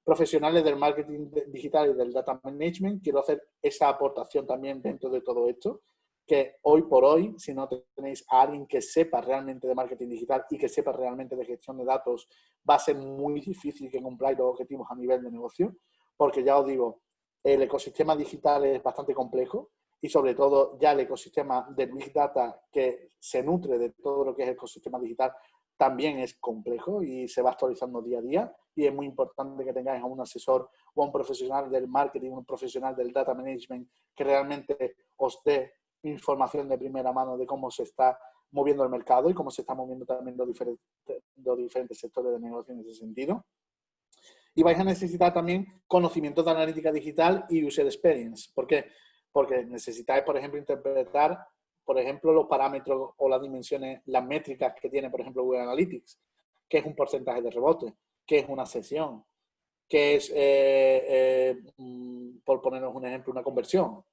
Profesionales del marketing digital y del data management, quiero hacer esa aportación también dentro de todo esto que hoy por hoy, si no tenéis a alguien que sepa realmente de marketing digital y que sepa realmente de gestión de datos, va a ser muy difícil que cumpláis los objetivos a nivel de negocio, porque ya os digo, el ecosistema digital es bastante complejo y sobre todo ya el ecosistema del Big Data que se nutre de todo lo que es el ecosistema digital también es complejo y se va actualizando día a día. Y es muy importante que tengáis a un asesor o a un profesional del marketing, un profesional del data management que realmente os dé información de primera mano de cómo se está moviendo el mercado y cómo se está moviendo también los diferentes, los diferentes sectores de negocio en ese sentido. Y vais a necesitar también conocimientos de analítica digital y user experience. ¿Por qué? Porque necesitáis, por ejemplo, interpretar, por ejemplo, los parámetros o las dimensiones, las métricas que tiene, por ejemplo, Google Analytics. ¿Qué es un porcentaje de rebote? ¿Qué es una sesión? ¿Qué es, eh, eh, mm, por ponernos un ejemplo, una conversión?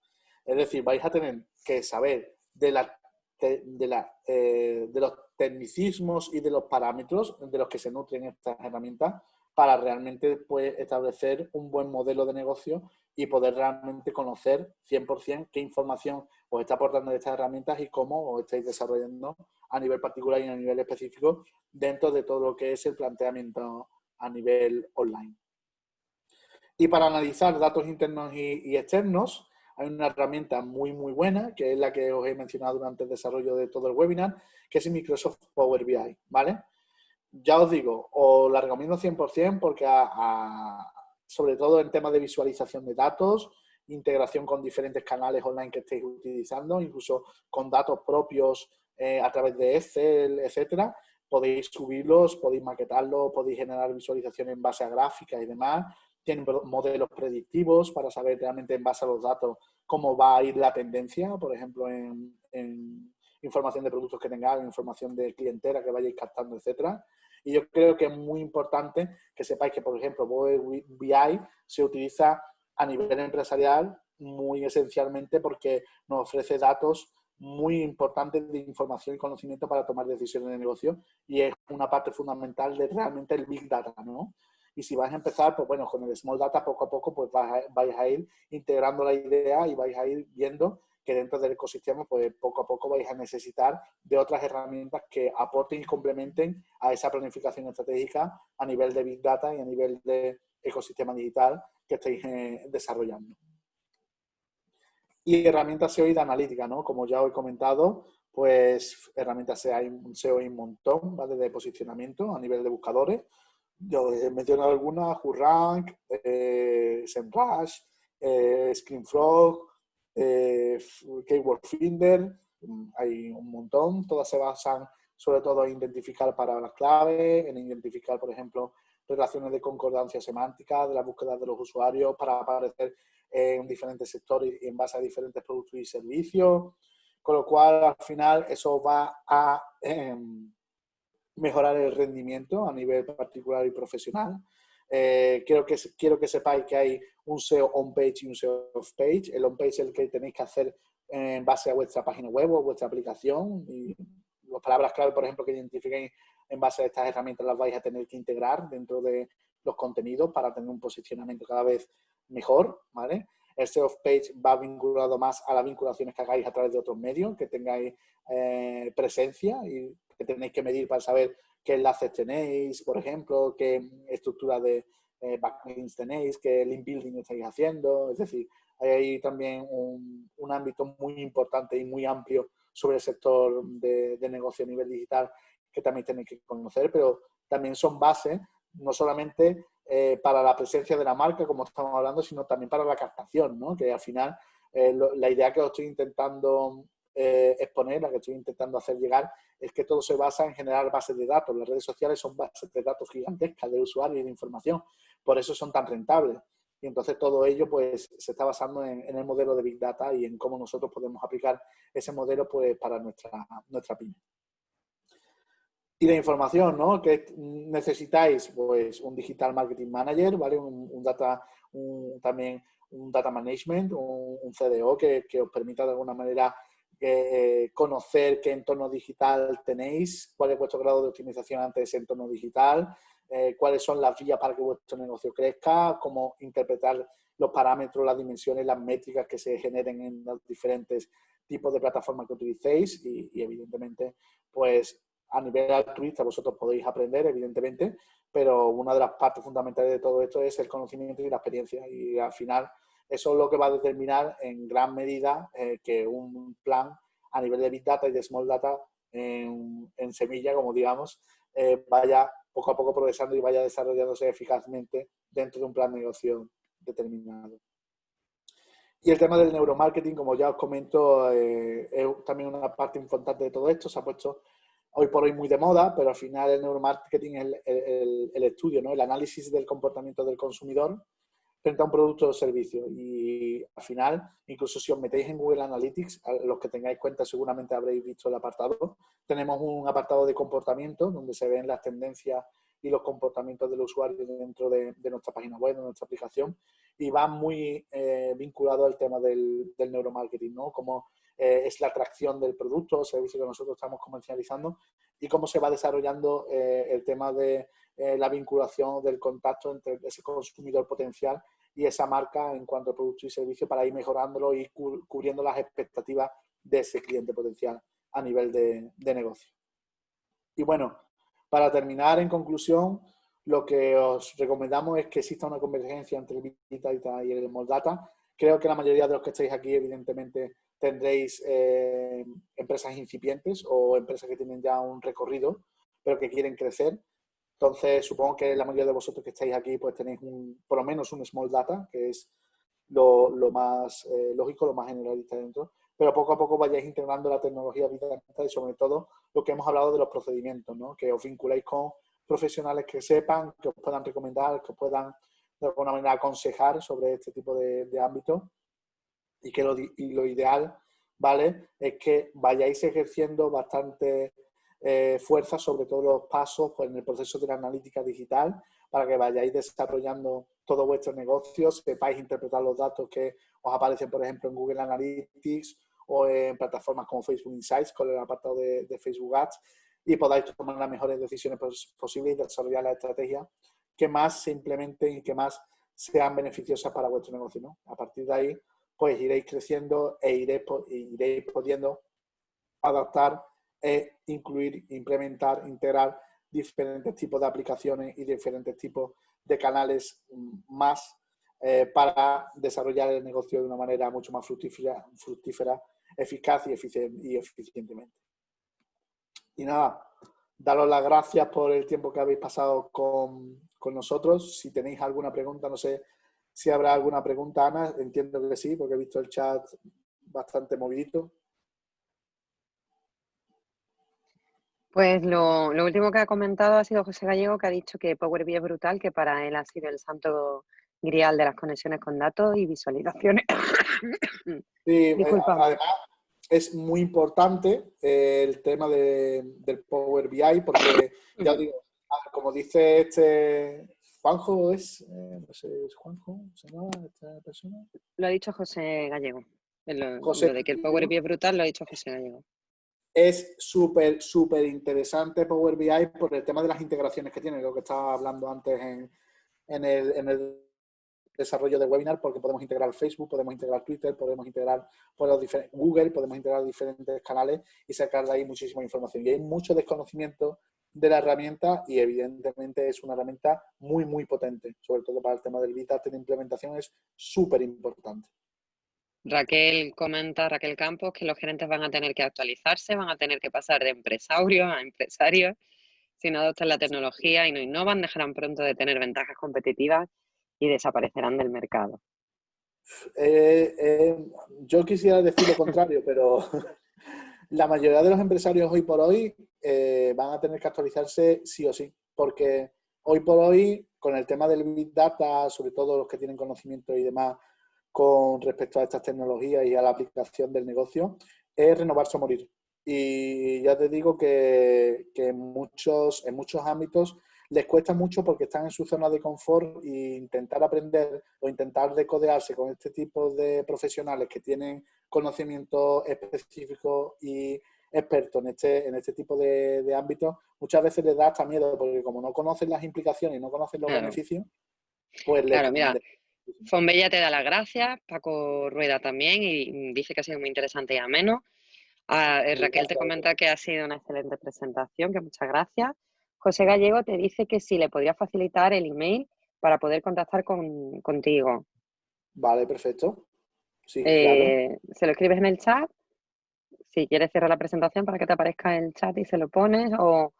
Es decir, vais a tener que saber de, la, de, la, eh, de los tecnicismos y de los parámetros de los que se nutren estas herramientas para realmente pues, establecer un buen modelo de negocio y poder realmente conocer 100% qué información os está aportando estas herramientas y cómo os estáis desarrollando a nivel particular y a nivel específico dentro de todo lo que es el planteamiento a nivel online. Y para analizar datos internos y externos, hay una herramienta muy, muy buena, que es la que os he mencionado durante el desarrollo de todo el webinar, que es Microsoft Power BI, ¿vale? ya os digo, os la recomiendo 100% porque sobre todo en temas de visualización de datos, integración con diferentes canales online que estéis utilizando, incluso con datos propios eh, a través de Excel, etcétera, podéis subirlos, podéis maquetarlos, podéis generar visualizaciones en base a gráficas y demás. Tienen modelos predictivos para saber realmente en base a los datos cómo va a ir la tendencia, por ejemplo, en, información de productos que tengáis, información de clientela que vayáis captando, etcétera. Y yo creo que es muy importante que sepáis que, por ejemplo, BI se utiliza a nivel empresarial muy esencialmente porque nos ofrece datos muy importantes de información y conocimiento para tomar decisiones de negocio y es una parte fundamental de realmente el Big Data, ¿no? Y si vais a empezar, pues bueno, con el Small Data poco a poco pues vais a, ir integrando la idea y vais a ir viendo que dentro del ecosistema pues poco a poco vais a necesitar de otras herramientas que aporten y complementen a esa planificación estratégica a nivel de Big Data y a nivel de ecosistema digital que estáis eh, desarrollando. Y herramientas SEO y de analítica, ¿no? Como ya he comentado, pues herramientas SEO hay, SEO hay un montón, ¿vale? De posicionamiento a nivel de buscadores. Yo he mencionado algunas, WhoRank, eh, SEMrush, eh, ScreenFrog, eh, Keyword Finder, mm, hay un montón. Todas se basan sobre todo en identificar palabras clave, en identificar, por ejemplo, relaciones de concordancia semántica, de la búsqueda de los usuarios para aparecer en diferentes sectores y en base a diferentes productos y servicios, con lo cual al final eso va a em, mejorar el rendimiento a nivel particular y profesional. Eh, quiero, que, quiero que sepáis que hay un SEO on-page y un SEO off-page. El on-page es el que tenéis que hacer en base a vuestra página web o vuestra aplicación. Y las palabras clave, por ejemplo, que identifiquéis en base a estas herramientas las vais a tener que integrar dentro de los contenidos para tener un posicionamiento cada vez mejor, ¿vale? El SEO page va vinculado más a las vinculaciones que hagáis a través de otros medios, que tengáis eh, presencia y que tenéis que medir para saber qué enlaces tenéis, por ejemplo, qué estructura de eh, backlinks tenéis, qué link building estáis haciendo. Es decir, hay también un, ámbito muy importante y muy amplio sobre el sector de, de negocio a nivel digital que también tenéis que conocer, pero también son bases no solamente eh, para la presencia de la marca, como estamos hablando, sino también para la captación, ¿no? que al final eh, la idea que os estoy intentando eh, exponer, la que estoy intentando hacer llegar, es que todo se basa en generar bases de datos. Las redes sociales son bases de datos gigantescas de usuarios y de información, por eso son tan rentables. Y entonces todo ello pues, se está basando en, el modelo de Big Data y en cómo nosotros podemos aplicar ese modelo pues, para nuestra, nuestra pyme. Y la información, ¿no? Que necesitáis, pues, un Digital Marketing Manager, ¿vale? Un, data, también un Data Management, un, CDO que, os permita de alguna manera eh, conocer qué entorno digital tenéis, cuál es vuestro grado de optimización ante ese entorno digital, eh, cuáles son las vías para que vuestro negocio crezca, cómo interpretar los parámetros, las dimensiones, las métricas que se generen en los diferentes tipos de plataformas que utilicéis y, y evidentemente, pues a nivel altruista vosotros podéis aprender, evidentemente, pero una de las partes fundamentales de todo esto es el conocimiento y la experiencia. Y al final eso es lo que va a determinar en gran medida eh, que un plan a nivel de Big Data y de Small Data en, semilla, como digamos, eh, vaya poco a poco progresando y vaya desarrollándose eficazmente dentro de un plan de negocio determinado. Y el tema del neuromarketing, como ya os comento, eh, es también una parte importante de todo esto. Se ha puesto hoy por hoy muy de moda, pero al final el neuromarketing es el, estudio, ¿no? el análisis del comportamiento del consumidor frente a un producto o servicio. Y al final, incluso si os metéis en Google Analytics, los que tengáis cuenta seguramente habréis visto el apartado, tenemos un apartado de comportamiento donde se ven las tendencias y los comportamientos del usuario dentro de, nuestra página web, de nuestra aplicación, y va muy eh, vinculado al tema del, del neuromarketing, ¿no? Como eh, es la atracción del producto o servicio que nosotros estamos comercializando y cómo se va desarrollando eh, el tema de eh, la vinculación del contacto entre ese consumidor potencial y esa marca en cuanto a producto y servicio para ir mejorándolo y cubriendo las expectativas de ese cliente potencial a nivel de, negocio. Y bueno, para terminar, en conclusión, lo que os recomendamos es que exista una convergencia entre el Big y el Small Data. Creo que la mayoría de los que estáis aquí, evidentemente, tendréis eh, empresas incipientes o empresas que tienen ya un recorrido, pero que quieren crecer. Entonces, supongo que la mayoría de vosotros que estáis aquí, pues tenéis un, por lo menos un small data, que es lo, más eh, lógico, lo más generalista dentro, pero poco a poco vayáis integrando la tecnología y sobre todo lo que hemos hablado de los procedimientos, ¿no? que os vinculéis con profesionales que sepan, que os puedan recomendar, que os puedan de alguna manera aconsejar sobre este tipo de, de ámbitos y que lo, y lo ideal, ¿vale? Es que vayáis ejerciendo bastante eh, fuerza sobre todos los pasos pues, en el proceso de la analítica digital para que vayáis desarrollando todo vuestro negocio, sepáis interpretar los datos que os aparecen, por ejemplo, en Google Analytics o en plataformas como Facebook Insights con el apartado de, de Facebook Ads y podáis tomar las mejores decisiones posibles y desarrollar la estrategia que más se implementen y que más sean beneficiosas para vuestro negocio. ¿no? A partir de ahí, pues iréis creciendo e iréis, iréis pudiendo adaptar e incluir, implementar, integrar diferentes tipos de aplicaciones y diferentes tipos de canales más eh, para desarrollar el negocio de una manera mucho más fructífera, fructífera eficaz y, y eficientemente. Y nada, daros las gracias por el tiempo que habéis pasado con, con nosotros. Si tenéis alguna pregunta, no sé si habrá alguna pregunta, Ana. Entiendo que sí, porque he visto el chat bastante movidito. Pues lo, último que ha comentado ha sido José Gallego, que ha dicho que Power BI es brutal, que para él ha sido el santo grial de las conexiones con datos y visualizaciones. Sí, Disculpa. además es muy importante el tema del Power BI, porque ya digo, como dice este Juanjo, ¿es, eh, no sé, ¿es Juanjo? ¿Se llama esta persona? Lo ha dicho José Gallego. José, de que el Power BI es brutal lo ha dicho José Gallego es súper, súper interesante Power BI por el tema de las integraciones que tiene, lo que estaba hablando antes en, en, el, en el, desarrollo de webinar, porque podemos integrar Facebook, podemos integrar Twitter, podemos integrar por los Google, podemos integrar diferentes canales y sacar de ahí muchísima información. Y hay mucho desconocimiento de la herramienta y evidentemente es una herramienta muy, muy potente, sobre todo para el tema del Big Data de implementación es súper importante. Raquel comenta, Raquel Campos, que los gerentes van a tener que actualizarse, van a tener que pasar de empresarios a empresarios. Si no adoptan la tecnología y no innovan, dejarán pronto de tener ventajas competitivas y desaparecerán del mercado. Eh, eh, yo quisiera decir lo contrario, pero la mayoría de los empresarios hoy por hoy eh, van a tener que actualizarse sí o sí, porque hoy por hoy, con el tema del Big Data, sobre todo los que tienen conocimiento y demás con respecto a estas tecnologías y a la aplicación del negocio es renovarse o morir. Y ya te digo que, en, muchos, en muchos ámbitos les cuesta mucho porque están en su zona de confort e intentar aprender o intentar decodearse con este tipo de profesionales que tienen conocimiento específico y expertos en este, en este tipo de, ámbitos, muchas veces les da hasta miedo porque como no conocen las implicaciones y no conocen los beneficios, pues claro, mira, Fonbella te da las gracias, Paco Rueda también, y dice que ha sido muy interesante y ameno. Ah, eh, Raquel te comenta que ha sido una excelente presentación, que muchas gracias. José Gallego te dice que si le podría facilitar el email para poder contactar contigo. Vale, perfecto. Eh, se lo escribes en el chat. Si quieres cerrar la presentación para que te aparezca en el chat y se lo pones, o,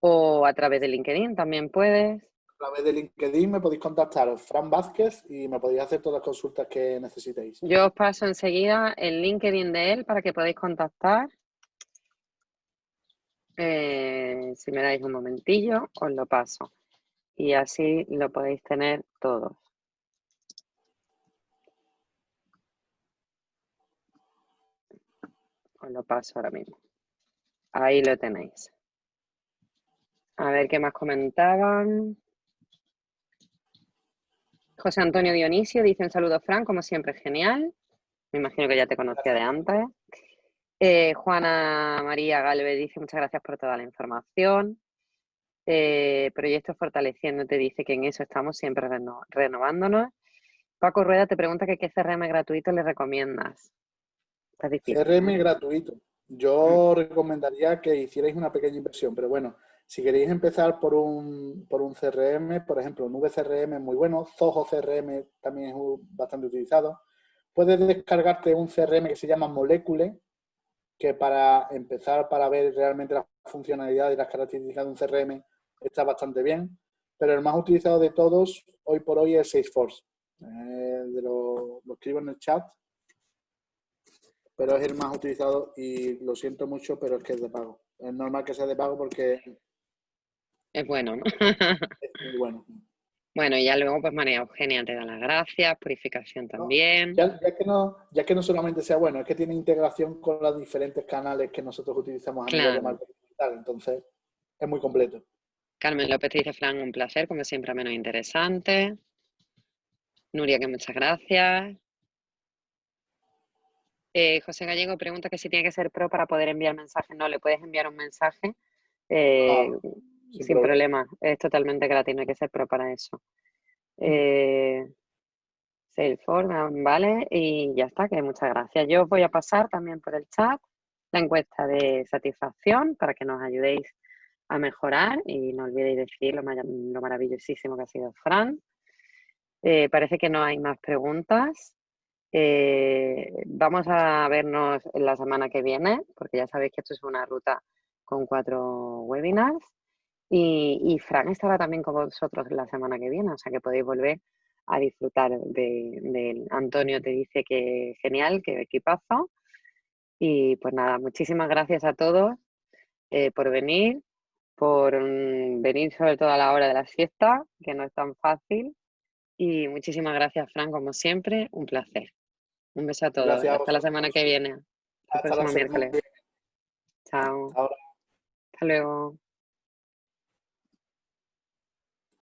o a través de LinkedIn también puedes a través de LinkedIn me podéis contactar, Fran Vázquez, y me podéis hacer todas las consultas que necesitéis. Yo os paso enseguida el LinkedIn de él para que podáis contactar. Eh, si me dais un momentillo, os lo paso. Y así lo podéis tener todos. Lo paso ahora mismo. Ahí lo tenéis. A ver qué más comentaban. José Antonio Dionisio dice un saludo, Fran, como siempre, genial. Me imagino que ya te conocía de antes. Eh, Juana María Galvez dice muchas gracias por toda la información. Eh, Proyecto Fortaleciendo te dice que en eso estamos siempre renovándonos. Paco Rueda te pregunta que qué CRM gratuito le recomiendas. CRM gratuito. Yo recomendaría que hicierais una pequeña inversión, pero bueno, si queréis empezar por un, por un CRM, por ejemplo, Nube CRM es muy bueno, Zoho CRM también es bastante utilizado. Puedes descargarte un CRM que se llama Molecule, que para empezar, para ver realmente la funcionalidad y las características de un CRM está bastante bien, pero el más utilizado de todos hoy por hoy es Salesforce. Eh, de lo, lo escribo en el chat, pero es el más utilizado y lo siento mucho, pero es que es de pago. Es normal que sea de pago porque... Es bueno, ¿no? es muy bueno. Bueno, y ya luego, pues María Eugenia te da las gracias, purificación también. ya, que no, ya que no solamente sea bueno, es que tiene integración con los diferentes canales que nosotros utilizamos a nivel de marketing digital, entonces es muy completo. Carmen López dice, Fran, un placer, como siempre, menos interesante. Nuria, que muchas gracias. Eh, José Gallego pregunta que si tiene que ser pro para poder enviar mensajes. No, le puedes enviar un mensaje eh, ah, sin, problema. Es totalmente gratis, no hay que ser pro para eso. Eh, Salesforce, vale, y ya está, que muchas gracias. Yo os voy a pasar también por el chat la encuesta de satisfacción para que nos ayudéis a mejorar y no olvidéis decir lo, lo maravillosísimo que ha sido Fran. Eh, parece que no hay más preguntas. Eh, vamos a vernos la semana que viene, porque ya sabéis que esto es una ruta con cuatro webinars. Y, Fran estará también con vosotros la semana que viene, o sea que podéis volver a disfrutar de, Antonio te dice que genial, que equipazo. Y pues nada, muchísimas gracias a todos eh, por venir, por mm, venir sobre todo a la hora de la siesta, que no es tan fácil. Y muchísimas gracias, Fran, como siempre, un placer. Un beso a todos. Hasta la semana que viene. Hasta el próximo miércoles. Chao. Hasta luego.